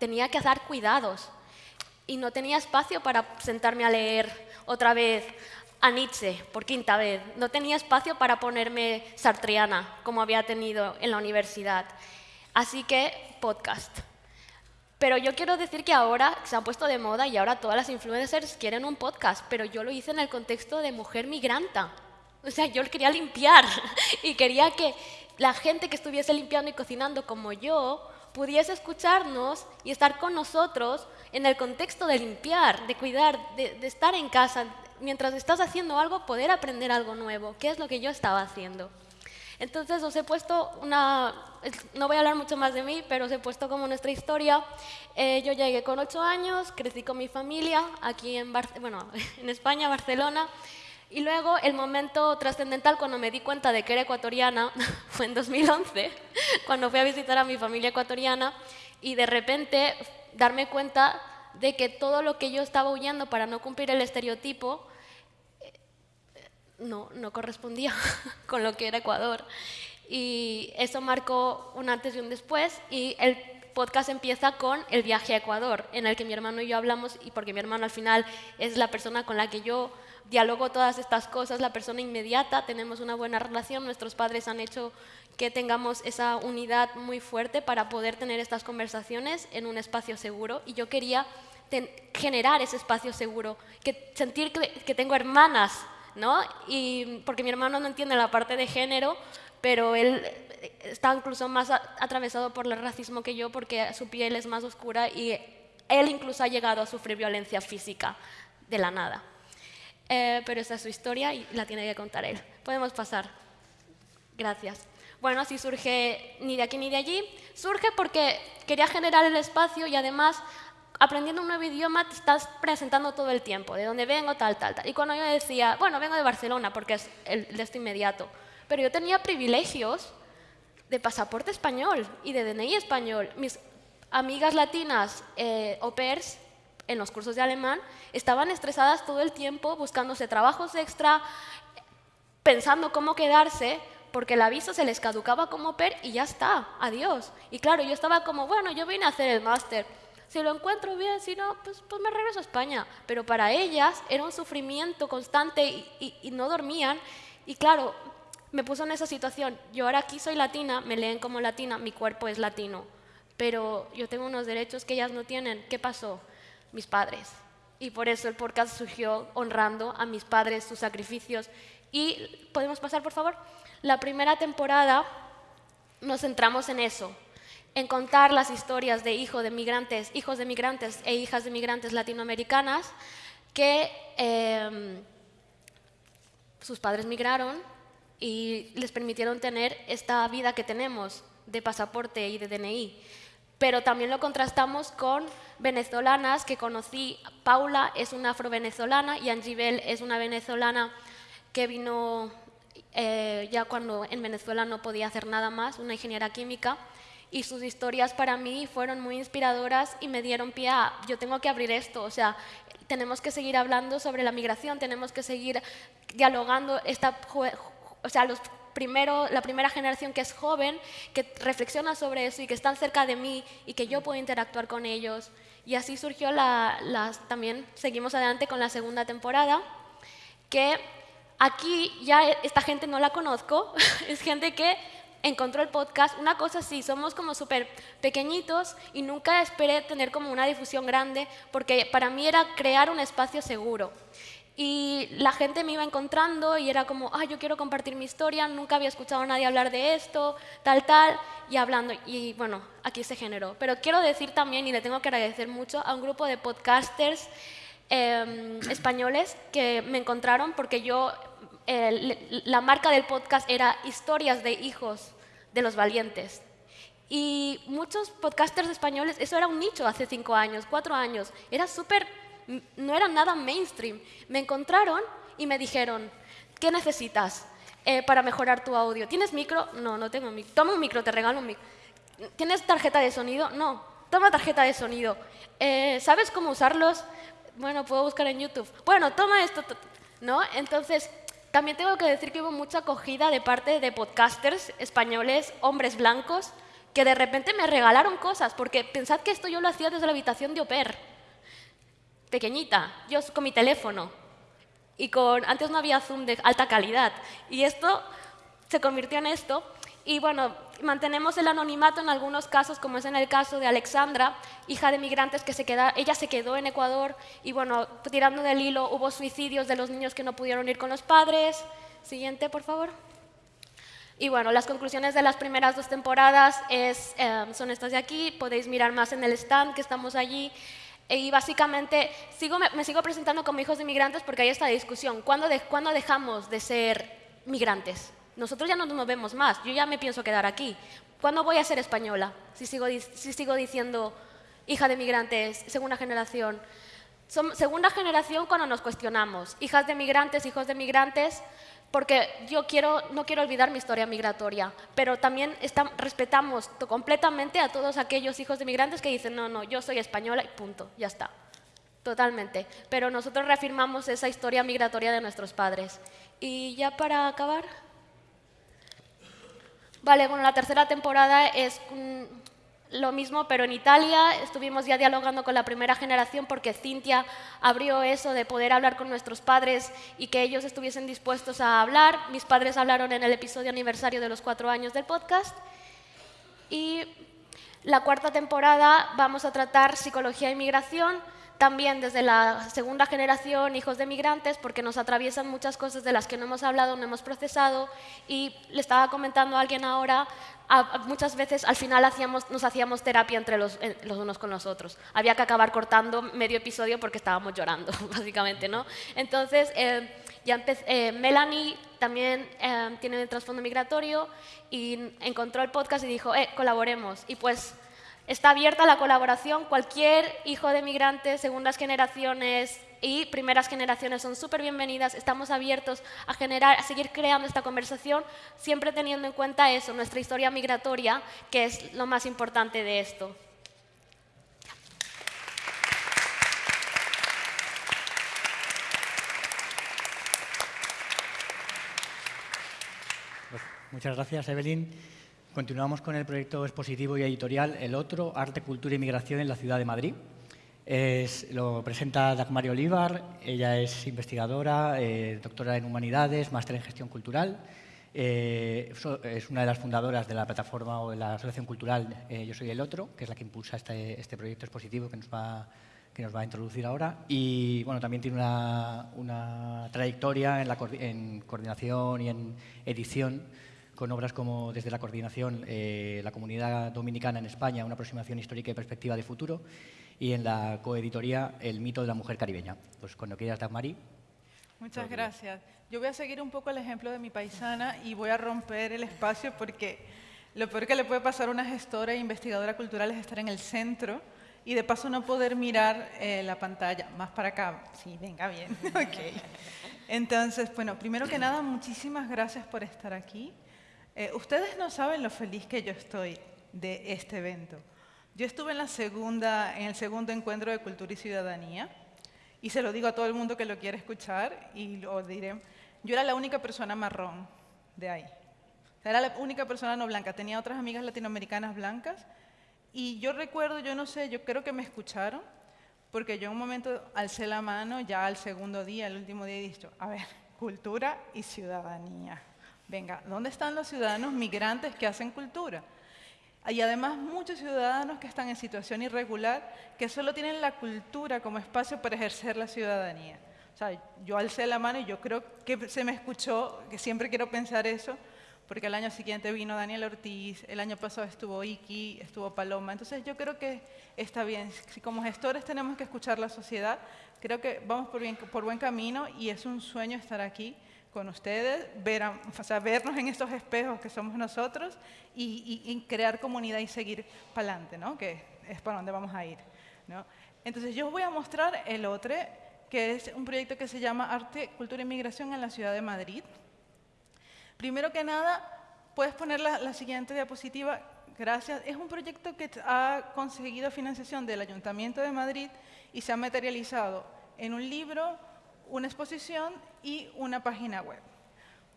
tenía que hacer cuidados. Y no tenía espacio para sentarme a leer otra vez a Nietzsche por quinta vez. No tenía espacio para ponerme sartriana, como había tenido en la universidad. Así que podcast. Pero yo quiero decir que ahora se han puesto de moda y ahora todas las influencers quieren un podcast, pero yo lo hice en el contexto de mujer migranta. O sea, yo quería limpiar y quería que la gente que estuviese limpiando y cocinando como yo pudiese escucharnos y estar con nosotros en el contexto de limpiar, de cuidar, de, de estar en casa, mientras estás haciendo algo, poder aprender algo nuevo, que es lo que yo estaba haciendo. Entonces os he puesto una, no voy a hablar mucho más de mí, pero os he puesto como nuestra historia. Eh, yo llegué con ocho años, crecí con mi familia aquí en, bueno, en España, Barcelona, y luego el momento trascendental cuando me di cuenta de que era ecuatoriana fue en 2011, cuando fui a visitar a mi familia ecuatoriana y de repente darme cuenta de que todo lo que yo estaba huyendo para no cumplir el estereotipo no, no correspondía con lo que era Ecuador. Y eso marcó un antes y un después y el podcast empieza con el viaje a Ecuador, en el que mi hermano y yo hablamos, y porque mi hermano al final es la persona con la que yo dialogo todas estas cosas, la persona inmediata, tenemos una buena relación, nuestros padres han hecho que tengamos esa unidad muy fuerte para poder tener estas conversaciones en un espacio seguro y yo quería generar ese espacio seguro, que sentir que, que tengo hermanas ¿no? Y porque mi hermano no entiende la parte de género, pero él está incluso más atravesado por el racismo que yo porque su piel es más oscura y él incluso ha llegado a sufrir violencia física de la nada. Eh, pero esa es su historia y la tiene que contar él. Podemos pasar. Gracias. Bueno, así surge ni de aquí ni de allí. Surge porque quería generar el espacio y además aprendiendo un nuevo idioma te estás presentando todo el tiempo, de dónde vengo, tal, tal, tal. Y cuando yo decía, bueno, vengo de Barcelona porque es el de este inmediato, pero yo tenía privilegios de pasaporte español y de DNI español. Mis amigas latinas eh, au pairs en los cursos de alemán estaban estresadas todo el tiempo buscándose trabajos extra, pensando cómo quedarse, porque la visa se les caducaba como pair y ya está, adiós. Y claro, yo estaba como, bueno, yo vine a hacer el máster si lo encuentro bien, si no, pues, pues me regreso a España. Pero para ellas era un sufrimiento constante y, no dormían. Y claro, me puso en esa situación. Yo ahora aquí soy latina, me leen como latina, mi cuerpo es latino. Pero yo tengo unos derechos que ellas no tienen. ¿Qué pasó? Mis padres. Y por eso el podcast surgió honrando a mis padres, sus sacrificios. Y podemos pasar, por favor. La primera temporada nos centramos en eso, en contar las historias de hijos de migrantes, hijos de migrantes e hijas de migrantes latinoamericanas que em, sus padres migraron y les permitieron tener esta vida que tenemos de pasaporte y de DNI. Pero también lo contrastamos con venezolanas que conocí. Paula es una afro-venezolana y Angibel es una venezolana que vino eh, ya cuando en Venezuela no podía hacer nada más, una ingeniera química y sus historias para mí fueron muy inspiradoras y me dieron pie a, yo tengo que abrir esto, o sea, tenemos que seguir hablando sobre la migración, tenemos que seguir dialogando, esta, o sea, los primero, la primera generación que es joven, que reflexiona sobre eso y que están cerca de mí y que yo puedo interactuar con ellos. Y así surgió la, también, seguimos adelante con la segunda temporada, que aquí ya esta gente no la conozco, es gente que encontró el podcast, una cosa sí, somos como súper pequeñitos y nunca esperé tener como una difusión grande porque para mí era crear un espacio seguro. Y la gente me iba encontrando y era como, ah, yo quiero compartir mi historia, nunca había escuchado a nadie hablar de esto, tal, tal, y hablando. Y bueno, aquí se generó. Pero quiero decir también, y le tengo que agradecer mucho, a un grupo de podcasters em, españoles que me encontraron porque yo la marca del podcast era historias de hijos de los valientes. Y muchos podcasters españoles, eso era un nicho hace cinco años, cuatro años, era súper, no era nada mainstream. Me encontraron y me dijeron, ¿qué necesitas eh, para mejorar tu audio? ¿Tienes micro? No, no tengo micro. Toma un micro, te regalo un micro. ¿Tienes tarjeta de sonido? No, toma tarjeta de sonido. Eh, ¿Sabes cómo usarlos? Bueno, puedo buscar en YouTube. Bueno, toma esto. ¿No? Entonces, También tengo que decir que hubo mucha acogida de parte de podcasters españoles, hombres blancos, que de repente me regalaron cosas, porque pensad que esto yo lo hacía desde la habitación de Oper, pequeñita, yo con mi teléfono, y con, antes no había Zoom de alta calidad, y esto se convirtió en esto, y bueno, mantenemos el anonimato en algunos casos, como es en el caso de Alexandra, hija de migrantes que se queda, ella se quedó en Ecuador y bueno, tirando del hilo hubo suicidios de los niños que no pudieron ir con los padres. Siguiente, por favor. Y bueno, las conclusiones de las primeras dos temporadas es, eh, son estas de aquí, podéis mirar más en el stand que estamos allí. Y básicamente sigo, me, sigo presentando como hijos de migrantes porque hay esta discusión. ¿Cuándo, de, ¿Cuándo dejamos de ser migrantes? Nosotros ya no nos vemos más, yo ya me pienso quedar aquí. ¿Cuándo voy a ser española? Si sigo, si sigo diciendo hija de migrantes, segunda generación. Son segunda generación cuando nos cuestionamos, hijas de migrantes, hijos de migrantes, porque yo quiero, no quiero olvidar mi historia migratoria, pero también respetamos completamente a todos aquellos hijos de migrantes que dicen, no, no, yo soy española y punto, ya está. Totalmente. Pero nosotros reafirmamos esa historia migratoria de nuestros padres. Y ya para acabar. Vale, bueno, la tercera temporada es lo mismo, pero en Italia estuvimos ya dialogando con la primera generación porque Cintia abrió eso de poder hablar con nuestros padres y que ellos estuviesen dispuestos a hablar. Mis padres hablaron en el episodio aniversario de los cuatro años del podcast. Y la cuarta temporada vamos a tratar psicología e inmigración también desde la segunda generación, hijos de migrantes, porque nos atraviesan muchas cosas de las que no hemos hablado, no hemos procesado. Y le estaba comentando a alguien ahora, muchas veces al final hacíamos, nos hacíamos terapia entre los, unos con los otros. Había que acabar cortando medio episodio porque estábamos llorando, básicamente. ¿no? Entonces, eh, ya eh, Melanie también eh, tiene el trasfondo migratorio y encontró el podcast y dijo, eh, colaboremos. Y pues Está abierta la colaboración. Cualquier hijo de migrantes, segundas generaciones y primeras generaciones son súper bienvenidas. Estamos abiertos a generar, a seguir creando esta conversación, siempre teniendo en cuenta eso, nuestra historia migratoria, que es lo más importante de esto. Muchas gracias, Evelyn. Continuamos con el proyecto expositivo y editorial El Otro, Arte, Cultura y Migración en la Ciudad de Madrid. lo presenta Dagmari Olivar, ella es investigadora, eh, doctora en Humanidades, máster en Gestión Cultural. Eh, es una de las fundadoras de la plataforma o de la asociación cultural eh, Yo Soy el Otro, que es la que impulsa este, este, proyecto expositivo que nos, va, que nos va a introducir ahora. Y bueno, también tiene una, trayectoria en, la, en coordinación y en edición con obras como desde la coordinación eh, La Comunidad Dominicana en España, una aproximación histórica y perspectiva de futuro, y en la coeditoría El mito de la mujer caribeña. Pues cuando quieras, Dagmari. Muchas gracias. Yo voy a seguir un poco el ejemplo de mi paisana y voy a romper el espacio porque lo peor que le puede pasar a una gestora e investigadora cultural es estar en el centro y de paso no poder mirar eh, la pantalla. Más para acá. Sí, venga, bien. Entonces, bueno, primero que nada, muchísimas gracias por estar aquí. Eh, ustedes no saben lo feliz que yo estoy de este evento. Yo estuve en, el segundo encuentro de Cultura y Ciudadanía y se lo digo a todo el mundo que lo quiere escuchar y lo diré. Yo era la única persona marrón de ahí. Era la única persona no blanca. Tenía otras amigas latinoamericanas blancas y yo recuerdo, yo no sé, yo creo que me escucharon porque yo en un momento alcé la mano ya al segundo día, el último día, y dije, a ver, cultura y ciudadanía. Venga, ¿dónde están los ciudadanos migrantes que hacen cultura? Y además muchos ciudadanos que están en situación irregular que solo tienen la cultura como espacio para ejercer la ciudadanía. O sea, yo alcé la mano y yo creo que se me escuchó, que siempre quiero pensar eso, porque el año siguiente vino Daniel Ortiz, el año pasado estuvo Iki, estuvo Paloma. Entonces yo creo que está bien. Si como gestores tenemos que escuchar la sociedad, creo que vamos por, bien, por buen camino y es un sueño estar aquí con ustedes, ver, o sea, vernos en estos espejos que somos nosotros y, crear comunidad y seguir para adelante, ¿no? que es para donde vamos a ir. ¿no? Entonces yo os voy a mostrar el otro, que es un proyecto que se llama Arte, Cultura y Migración en la Ciudad de Madrid. Primero que nada, puedes poner la siguiente diapositiva, gracias. Es un proyecto que ha conseguido financiación del Ayuntamiento de Madrid y se ha materializado en un libro, una exposición y una página web.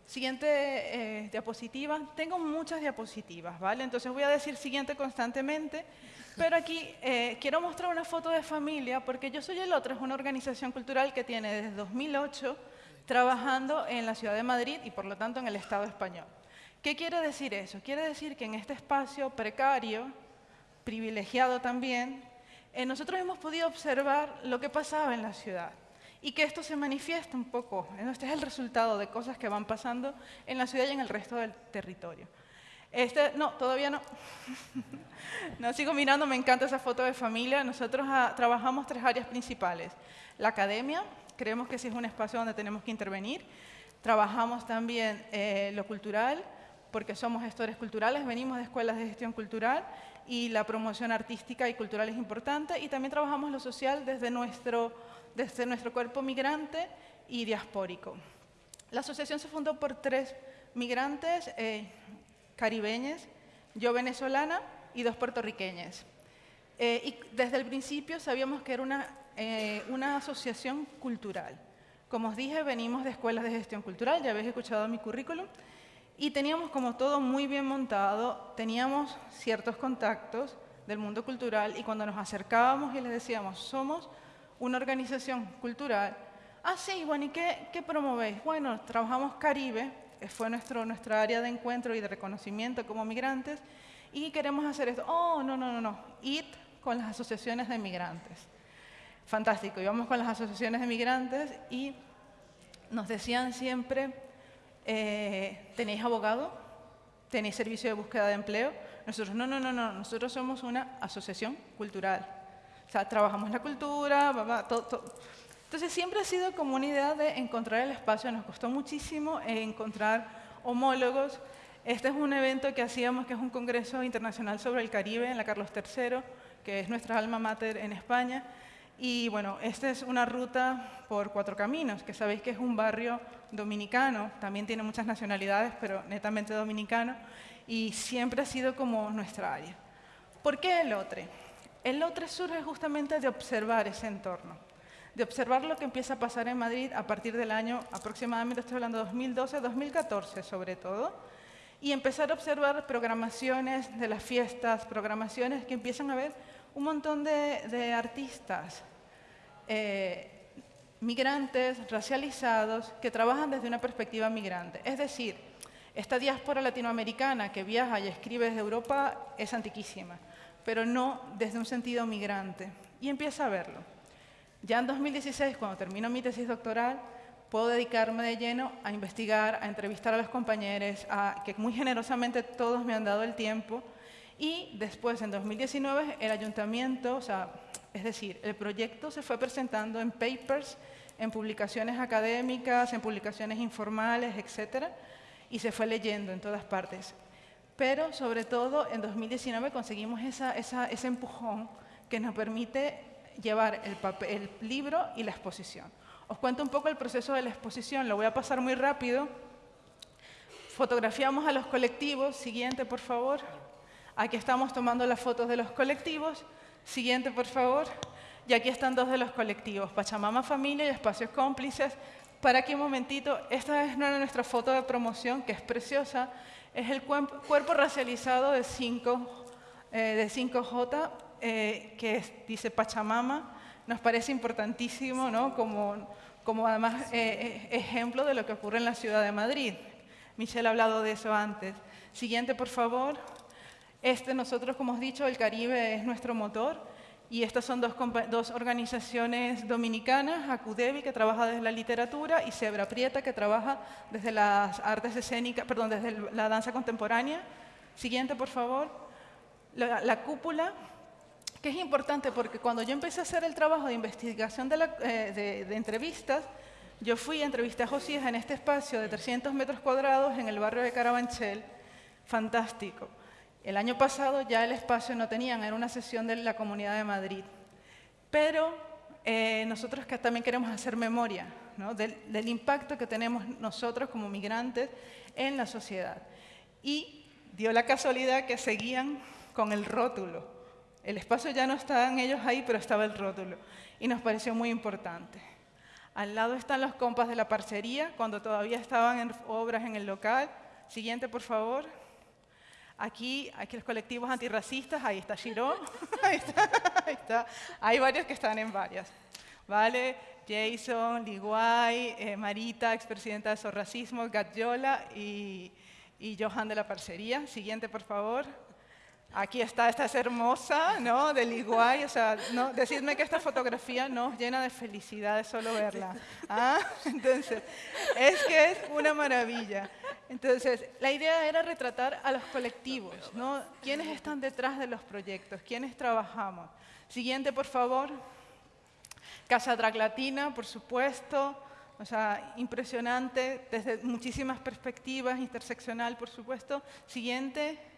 Siguiente eh, diapositiva. Tengo muchas diapositivas, ¿vale? Entonces voy a decir siguiente constantemente. Pero aquí eh, quiero mostrar una foto de familia porque Yo Soy el Otro es una organización cultural que tiene desde 2008 trabajando en la ciudad de Madrid y por lo tanto en el Estado español. ¿Qué quiere decir eso? Quiere decir que en este espacio precario, privilegiado también, eh, nosotros hemos podido observar lo que pasaba en la ciudad y que esto se manifiesta un poco. Este es el resultado de cosas que van pasando en la ciudad y en el resto del territorio. Este, no, todavía no. no sigo mirando, me encanta esa foto de familia. Nosotros ah, trabajamos tres áreas principales. La academia, creemos que sí es un espacio donde tenemos que intervenir. Trabajamos también eh, lo cultural, porque somos gestores culturales, venimos de escuelas de gestión cultural y la promoción artística y cultural es importante. Y también trabajamos lo social desde nuestro desde nuestro cuerpo migrante y diaspórico. La asociación se fundó por tres migrantes eh, caribeños, yo venezolana y dos puertorriqueñas. Eh, y desde el principio sabíamos que era una, eh, una asociación cultural. Como os dije, venimos de escuelas de gestión cultural, ya habéis escuchado mi currículum, y teníamos como todo muy bien montado, teníamos ciertos contactos del mundo cultural y cuando nos acercábamos y les decíamos, somos una organización cultural. Ah, sí, bueno, ¿y qué, qué promovéis? Bueno, trabajamos Caribe, fue nuestro, nuestra área de encuentro y de reconocimiento como migrantes, y queremos hacer esto. Oh, no, no, no, no, IT con las asociaciones de migrantes. Fantástico, íbamos con las asociaciones de migrantes y nos decían siempre, eh, ¿tenéis abogado? ¿Tenéis servicio de búsqueda de empleo? Nosotros, no, no, no, no, nosotros somos una asociación cultural. Sea, trabajamos la cultura, todo, Entonces siempre ha sido como una idea de encontrar el espacio. Nos costó muchísimo encontrar homólogos. Este es un evento que hacíamos, que es un congreso internacional sobre el Caribe en la Carlos III, que es nuestra alma mater en España. Y bueno, esta es una ruta por Cuatro Caminos, que sabéis que es un barrio dominicano, también tiene muchas nacionalidades, pero netamente dominicano, y siempre ha sido como nuestra área. ¿Por qué el otro? El otro surge justamente de observar ese entorno, de observar lo que empieza a pasar en Madrid a partir del año aproximadamente, estoy hablando de 2012, 2014 sobre todo, y empezar a observar programaciones de las fiestas, programaciones que empiezan a ver un montón de, artistas eh, migrantes, racializados, que trabajan desde una perspectiva migrante. Es decir, esta diáspora latinoamericana que viaja y escribe desde Europa es antiquísima pero no desde un sentido migrante. Y empieza a verlo. Ya en 2016, cuando termino mi tesis doctoral, puedo dedicarme de lleno a investigar, a entrevistar a los compañeros, a, que muy generosamente todos me han dado el tiempo. Y después, en 2019, el ayuntamiento, o sea, es decir, el proyecto se fue presentando en papers, en publicaciones académicas, en publicaciones informales, etcétera, y se fue leyendo en todas partes. Pero sobre todo en 2019 conseguimos ese empujón que nos permite llevar el, el libro y la exposición. Os cuento un poco el proceso de la exposición, lo voy a pasar muy rápido. Fotografiamos a los colectivos, siguiente por favor. Aquí estamos tomando las fotos de los colectivos, siguiente por favor. Y aquí están dos de los colectivos, Pachamama Familia y Espacios Cómplices. Para aquí un momentito, esta es nuestra foto de promoción, que es preciosa es el cuerpo racializado de 5 eh, de 5J, eh, que dice Pachamama. Nos parece importantísimo, ¿no? como, como además eh, ejemplo de lo que ocurre en la ciudad de Madrid. Michelle ha hablado de eso antes. Siguiente, por favor. Este, nosotros, como hemos dicho, el Caribe es nuestro motor. Y estas son dos, organizaciones dominicanas, Acudevi, que trabaja desde la literatura, y Zebra Prieta, que trabaja desde las artes escénicas, perdón, desde la danza contemporánea. Siguiente, por favor. La, cúpula, que es importante porque cuando yo empecé a hacer el trabajo de investigación de, eh, de entrevistas, yo fui a entrevistar a Josías en este espacio de 300 metros cuadrados en el barrio de Carabanchel. Fantástico. El año pasado ya el espacio no tenían, era una sesión de la Comunidad de Madrid. Pero eh, nosotros que también queremos hacer memoria del, impacto que tenemos nosotros como migrantes en la sociedad. Y dio la casualidad que seguían con el rótulo. El espacio ya no estaban ellos ahí, pero estaba el rótulo. Y nos pareció muy importante. Al lado están los compas de la parcería, cuando todavía estaban en obras en el local. Siguiente, por favor. Aquí, aquí los colectivos antirracistas, ahí está Shiro, ahí, está, ahí está. Hay varios que están en varias. ¿Vale? Jason, Liguay, eh, Marita, expresidenta de Sorracismo, Gatyola y, y Johan de la Parcería. Siguiente, por favor. Aquí está, esta es hermosa, ¿no? Del Iguay, o sea, ¿no? decidme que esta fotografía nos llena de felicidad de solo verla. ¿Ah? Entonces, es que es una maravilla. Entonces, la idea era retratar a los colectivos, ¿no? ¿Quiénes están detrás de los proyectos? ¿Quiénes trabajamos? Siguiente, por favor. Casa Drag Latina, por supuesto. O sea, impresionante desde muchísimas perspectivas, interseccional, por supuesto. Siguiente.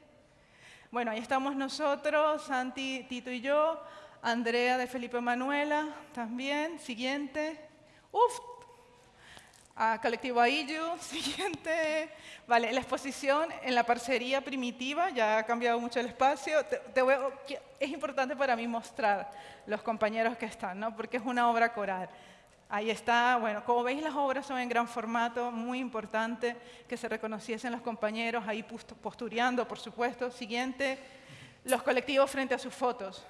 Bueno, ahí estamos nosotros, Santi, Tito y yo. Andrea de Felipe Manuela también. Siguiente. Uf, a Colectivo Aillu, siguiente. Vale, la exposición en la parcería primitiva, ya ha cambiado mucho el espacio. es importante para mí mostrar los compañeros que están, ¿no? porque es una obra coral. Ahí está, bueno, como veis las obras son en gran formato, muy importante que se reconociesen los compañeros, ahí postureando, por supuesto. Siguiente, los colectivos frente a sus fotos.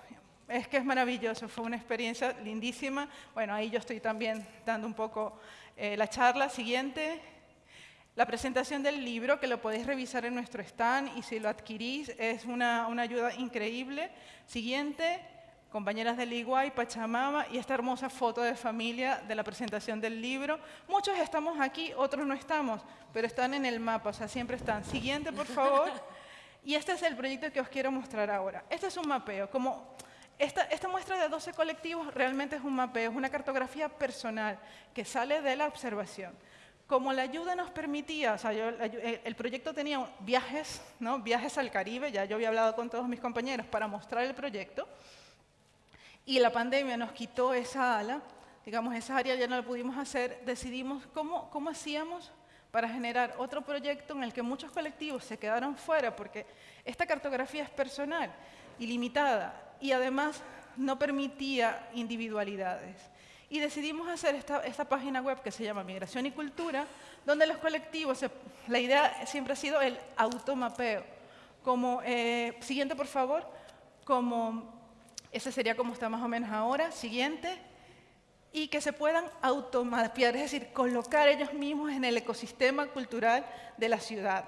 Es que es maravilloso, fue una experiencia lindísima. Bueno, ahí yo estoy también dando un poco eh, la charla. Siguiente, la presentación del libro, que lo podéis revisar en nuestro stand y si lo adquirís es una, una ayuda increíble. Siguiente, compañeras del Iguay, Pachamama y esta hermosa foto de familia de la presentación del libro. Muchos estamos aquí, otros no estamos, pero están en el mapa, o sea, siempre están. Siguiente, por favor. Y este es el proyecto que os quiero mostrar ahora. Este es un mapeo. Como esta, muestra de 12 colectivos realmente es un mapeo, es una cartografía personal que sale de la observación. Como la ayuda nos permitía, o sea, el proyecto tenía viajes, ¿no? viajes al Caribe, ya yo había hablado con todos mis compañeros para mostrar el proyecto, y la pandemia nos quitó esa ala, digamos, esa área ya no la pudimos hacer, decidimos cómo, cómo hacíamos para generar otro proyecto en el que muchos colectivos se quedaron fuera, porque esta cartografía es personal y limitada, y además no permitía individualidades. Y decidimos hacer esta, esta, página web que se llama Migración y Cultura, donde los colectivos, la idea siempre ha sido el automapeo. Como, eh, siguiente, por favor, como ese sería como está más o menos ahora. Siguiente. Y que se puedan automapear, es decir, colocar ellos mismos en el ecosistema cultural de la ciudad.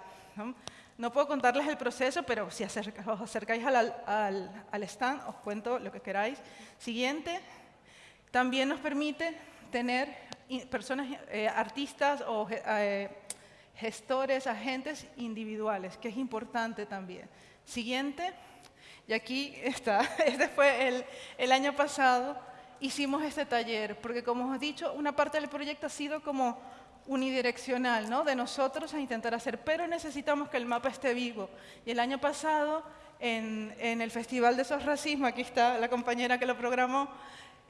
¿no? puedo contarles el proceso, pero si os acercáis al, al, stand, os cuento lo que queráis. Siguiente. También nos permite tener personas, eh, artistas o eh, gestores, agentes individuales, que es importante también. Siguiente. Y aquí está, este fue el, año pasado, hicimos este taller, porque como os he dicho, una parte del proyecto ha sido como unidireccional, ¿no? de nosotros a intentar hacer, pero necesitamos que el mapa esté vivo. Y el año pasado, en, en el Festival de Sos Racismo, aquí está la compañera que lo programó,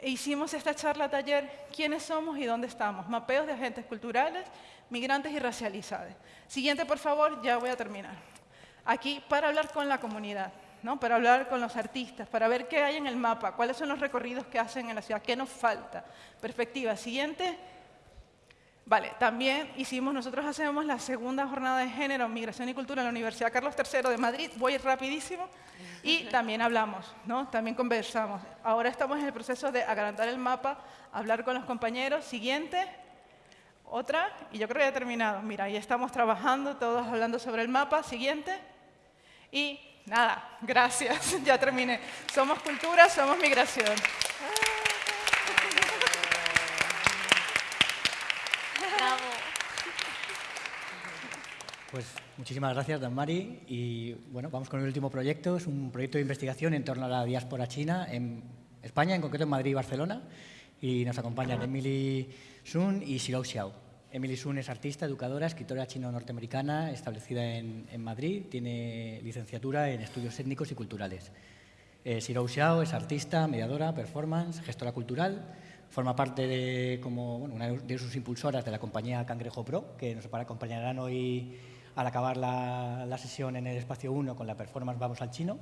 hicimos esta charla taller, ¿quiénes somos y dónde estamos? Mapeos de agentes culturales, migrantes y racializados. Siguiente, por favor, ya voy a terminar. Aquí, para hablar con la comunidad para hablar con los artistas, para ver qué hay en el mapa, cuáles son los recorridos que hacen en la ciudad, qué nos falta. Perspectiva siguiente. Vale, también hicimos, nosotros hacemos la segunda jornada de género, migración y cultura en la Universidad Carlos III de Madrid, voy rapidísimo, y también hablamos, ¿no? también conversamos. Ahora estamos en el proceso de agrandar el mapa, hablar con los compañeros. Siguiente, otra, y yo creo que ya he terminado. Mira, ahí estamos trabajando, todos hablando sobre el mapa. Siguiente, y Nada, gracias, ya terminé. Somos cultura, somos migración. Pues muchísimas gracias, Dan Mari. Y bueno, vamos con el último proyecto. Es un proyecto de investigación en torno a la diáspora china en España, en concreto en Madrid y Barcelona. Y nos acompañan Emily Sun y Xiao Xiao. Emily Sun es artista, educadora, escritora chino-norteamericana, establecida en, Madrid, tiene licenciatura en estudios étnicos y culturales. Eh, Shirou Xiao es artista, mediadora, performance, gestora cultural, forma parte de, como una de sus impulsoras de la compañía Cangrejo Pro, que nos acompañarán hoy al acabar la, sesión en el espacio 1 con la performance Vamos al Chino.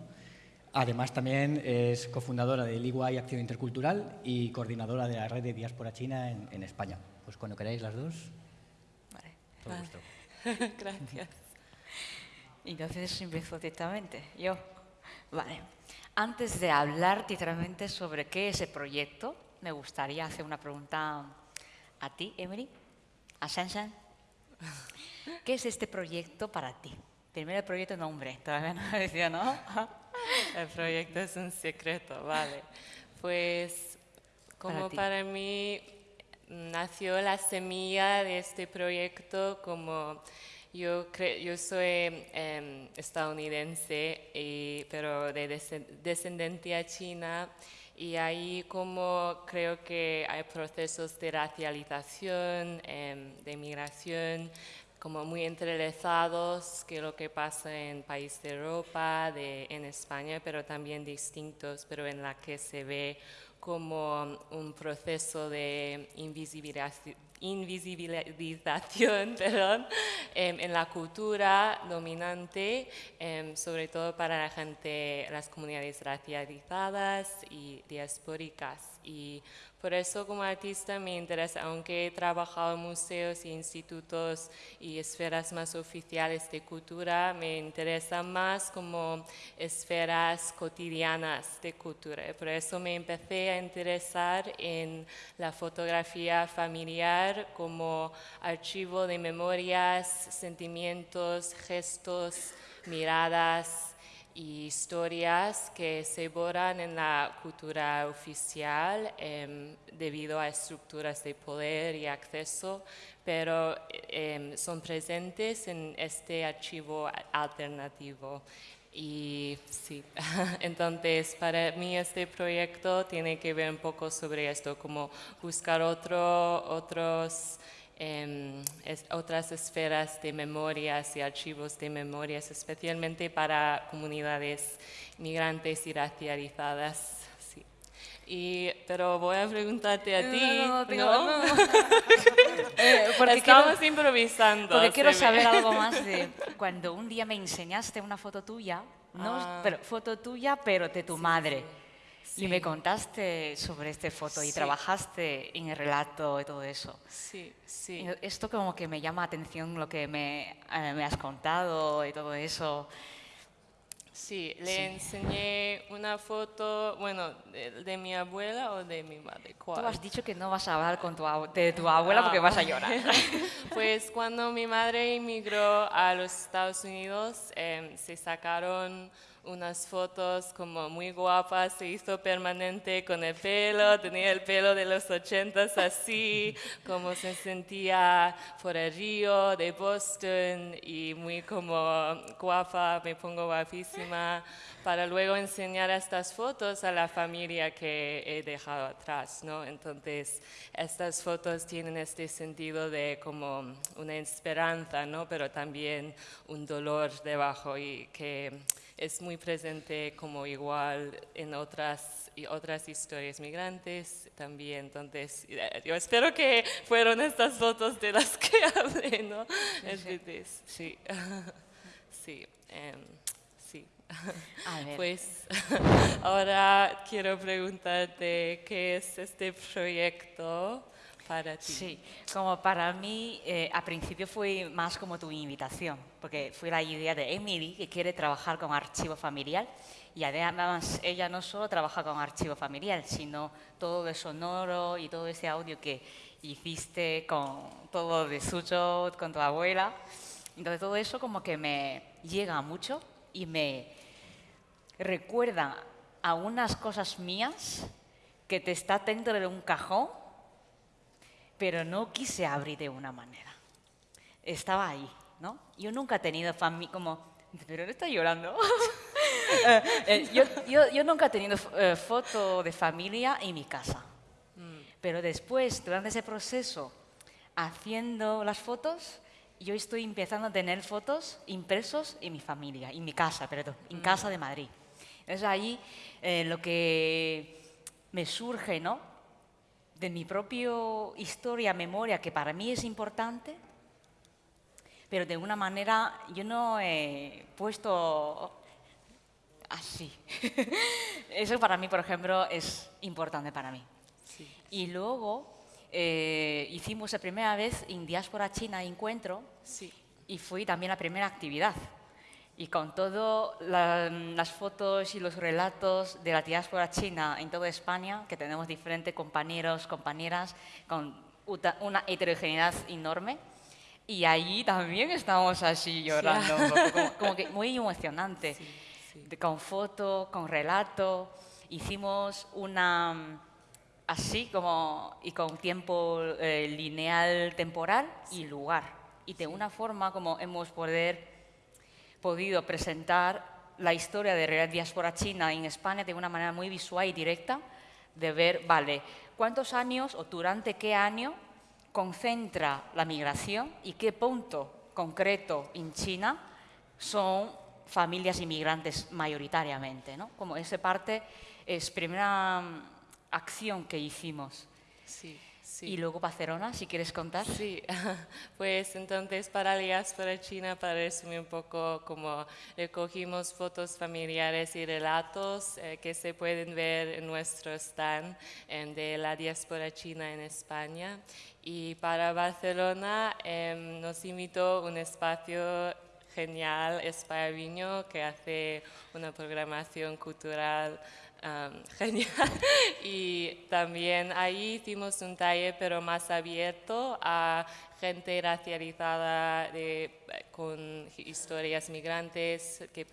Además, también es cofundadora del EY Acción Intercultural y coordinadora de la red de diáspora china en, España. Pues cuando queráis las dos. Vale. Todo Gracias. Entonces empiezo directamente. Yo. Vale. Antes de hablar directamente sobre qué es el proyecto, me gustaría hacer una pregunta a ti, Emily, a Shansan. ¿Qué es este proyecto para ti? Primero el proyecto nombre, todavía no decía, ¿no? El proyecto es un secreto, vale. Pues como para, mí nació la semilla de este proyecto como yo, yo soy em, estadounidense, pero de descendencia china y ahí como creo que hay procesos de racialización, em, de migración, como muy entrelazados que lo que pasa en países de Europa, en España, pero también distintos, pero en la que se ve como un proceso de invisibilización em, en la cultura dominante, em, sobre todo para la gente, las comunidades racializadas y diaspóricas. Y por eso como artista me interesa, aunque he trabajado en museos institutos y esferas más oficiales de cultura, me interesa más como esferas cotidianas de cultura. Por eso me empecé a interesar en la fotografía familiar como archivo de memorias, sentimientos, gestos, miradas, historias que se borran en la cultura oficial em, debido a estructuras de poder y acceso, pero em, son presentes en este archivo alternativo. Y sí, entonces para mí este proyecto tiene que ver un poco sobre esto, como buscar otro, otros Em, otras esferas de memorias y archivos de memorias, especialmente para comunidades migrantes y racializadas. Sí. Y, pero voy a preguntarte a ti. No, no, eh, porque Estamos improvisando. Porque quiero saber algo más de cuando un día me enseñaste una foto tuya, no, ah. pero foto tuya, pero de tu madre. Y me contaste sobre esta foto y trabajaste en el relato y todo eso. Sí, sí. Esto como que me llama atención lo que me, eh, me has contado y todo eso. Sí, le enseñé una foto, bueno, de, mi abuela o de mi madre. ¿Cuál? Tú has dicho que no vas a hablar con tu, de tu abuela porque vas a llorar. pues cuando mi madre emigró a los Estados Unidos, em, se sacaron unas fotos como muy guapas, se hizo permanente con el pelo, tenía el pelo de los ochentas así, como se sentía por el río de Boston y muy como guapa, me pongo guapísima, para luego enseñar estas fotos a la familia que he dejado atrás, ¿no? Entonces, estas fotos tienen este sentido de como una esperanza, ¿no? Pero también un dolor debajo y que es muy presente como igual en otras, y otras historias migrantes también. Entonces, eh, yo espero que fueron estas fotos de las que hablé, ¿no? Sí, sí. Em, sí. Pues ahora quiero preguntarte qué es este proyecto para ti. Sí, como para mí, eh, a principio fue más como tu invitación, porque fue la idea de Emily, que quiere trabajar con archivo familiar, y además ella no solo trabaja con archivo familiar, sino todo el sonoro y todo ese audio que hiciste con todo de suyo, con tu abuela. Entonces todo eso como que me llega mucho y me recuerda a unas cosas mías que te está dentro de un cajón pero no quise abrir de una manera. Estaba ahí, ¿no? Yo nunca he tenido familia, como, pero no está llorando. Eh, eh, yo, yo, yo, nunca he tenido eh, foto de familia en mi casa. Mm. Pero después, durante ese proceso, haciendo las fotos, yo estoy empezando a tener fotos impresos en mi familia, en mi casa, perdón, en mm. casa de Madrid. Es ahí lo que me surge, ¿no? De mi propia historia, memoria, que para mí es importante, pero de una manera yo no he puesto así. Eso para mí, por ejemplo, es importante para mí. Y luego eh, hicimos la primera vez en Diáspora China Encuentro y fue también la primera actividad. Y con todas las fotos y los relatos de la diáspora china en toda España, que tenemos diferentes compañeros, compañeras, con una heterogeneidad enorme, y allí también estamos así llorando, como, que muy emocionante, con foto, con relato. Hicimos una así como y con tiempo eh, lineal temporal y lugar. Y de una forma como hemos poder, podido presentar la historia de la diáspora china en España de una manera muy visual y directa, de ver, vale, cuántos años o durante qué año concentra la migración y qué punto concreto en China son familias inmigrantes mayoritariamente. ¿no? Como esa parte es primera acción que hicimos. Sí, sí. Y luego Barcelona, si quieres contar. Sí, pues entonces para para China, para resumir un poco, como recogimos fotos familiares y relatos eh, que se pueden ver en nuestro stand de la diáspora china en España. Y para Barcelona em, nos invitó un espacio genial, España que hace una programación cultural genial. Y también ahí hicimos un taller, pero más abierto a gente racializada con historias migrantes que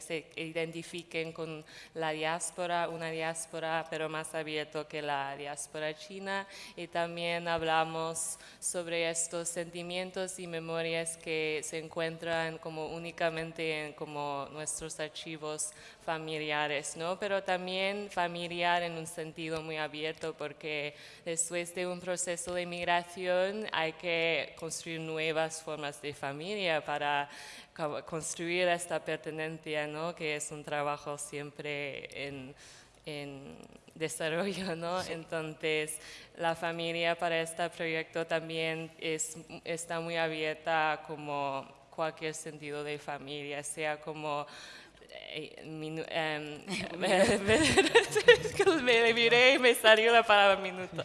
se identifiquen con la diáspora, una diáspora pero más abierto que la diáspora china. Y también hablamos sobre estos sentimientos y memorias que se encuentran como únicamente en como nuestros archivos familiares, ¿no? pero también familiar en un sentido muy abierto porque después de un proceso de migración hay que construir nuevas formas de familia para construir esta pertenencia, ¿no? que es un trabajo siempre en, desarrollo. ¿no? Entonces, la familia para este proyecto también es, está muy abierta como cualquier sentido de familia, sea como me, miré y me salió la palabra minuto.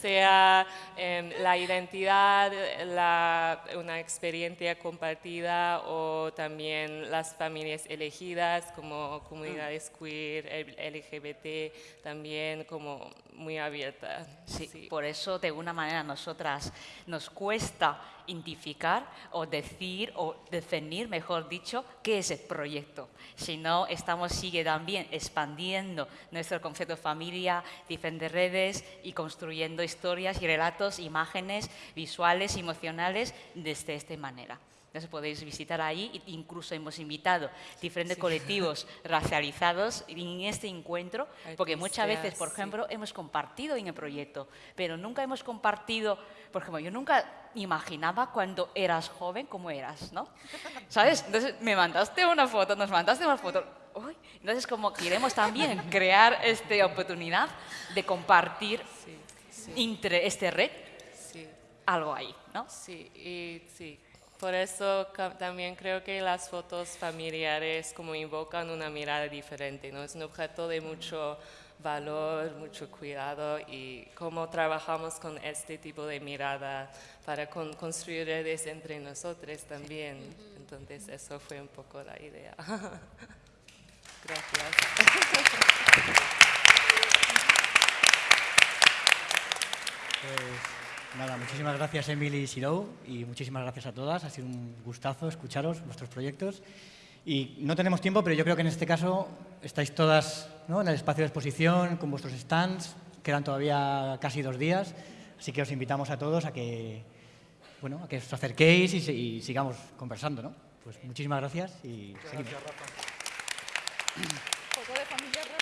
Sea em, la identidad, la, una experiencia compartida o también las familias elegidas como comunidades queer, LGBT, también como muy abierta. Sí, por eso de una manera nosotras nos cuesta identificar o decir o definir, mejor dicho, qué es el proyecto. Si no, estamos sigue también expandiendo nuestro concepto de familia, diferentes redes y construyendo historias y relatos, imágenes visuales, emocionales desde esta manera. Entonces podéis visitar ahí, incluso hemos invitado diferentes colectivos racializados en este encuentro, porque muchas veces, por ejemplo, hemos compartido en el proyecto, pero nunca hemos compartido, por ejemplo, yo nunca imaginaba cuando eras joven cómo eras, ¿no? ¿Sabes? Entonces me mandaste una foto, nos mandaste una foto, entonces como queremos también crear esta oportunidad de compartir entre este red algo ahí, ¿no? Sí, y sí, por eso también creo que las fotos familiares como invocan una mirada diferente, ¿no? Es un objeto de mucho valor, mucho cuidado y cómo trabajamos con este tipo de mirada para construir redes entre nosotros también. Entonces eso fue un poco la idea. Gracias. Nada, muchísimas gracias Emily y Sirou y muchísimas gracias a todas. Ha sido un gustazo escucharos vuestros proyectos. Y no tenemos tiempo, pero yo creo que en este caso estáis todas en el espacio de exposición con vuestros stands. Quedan todavía casi dos días, así que os invitamos a todos a que, bueno, a que os acerquéis y, sigamos conversando. ¿no? Pues muchísimas gracias y seguimos. Gracias,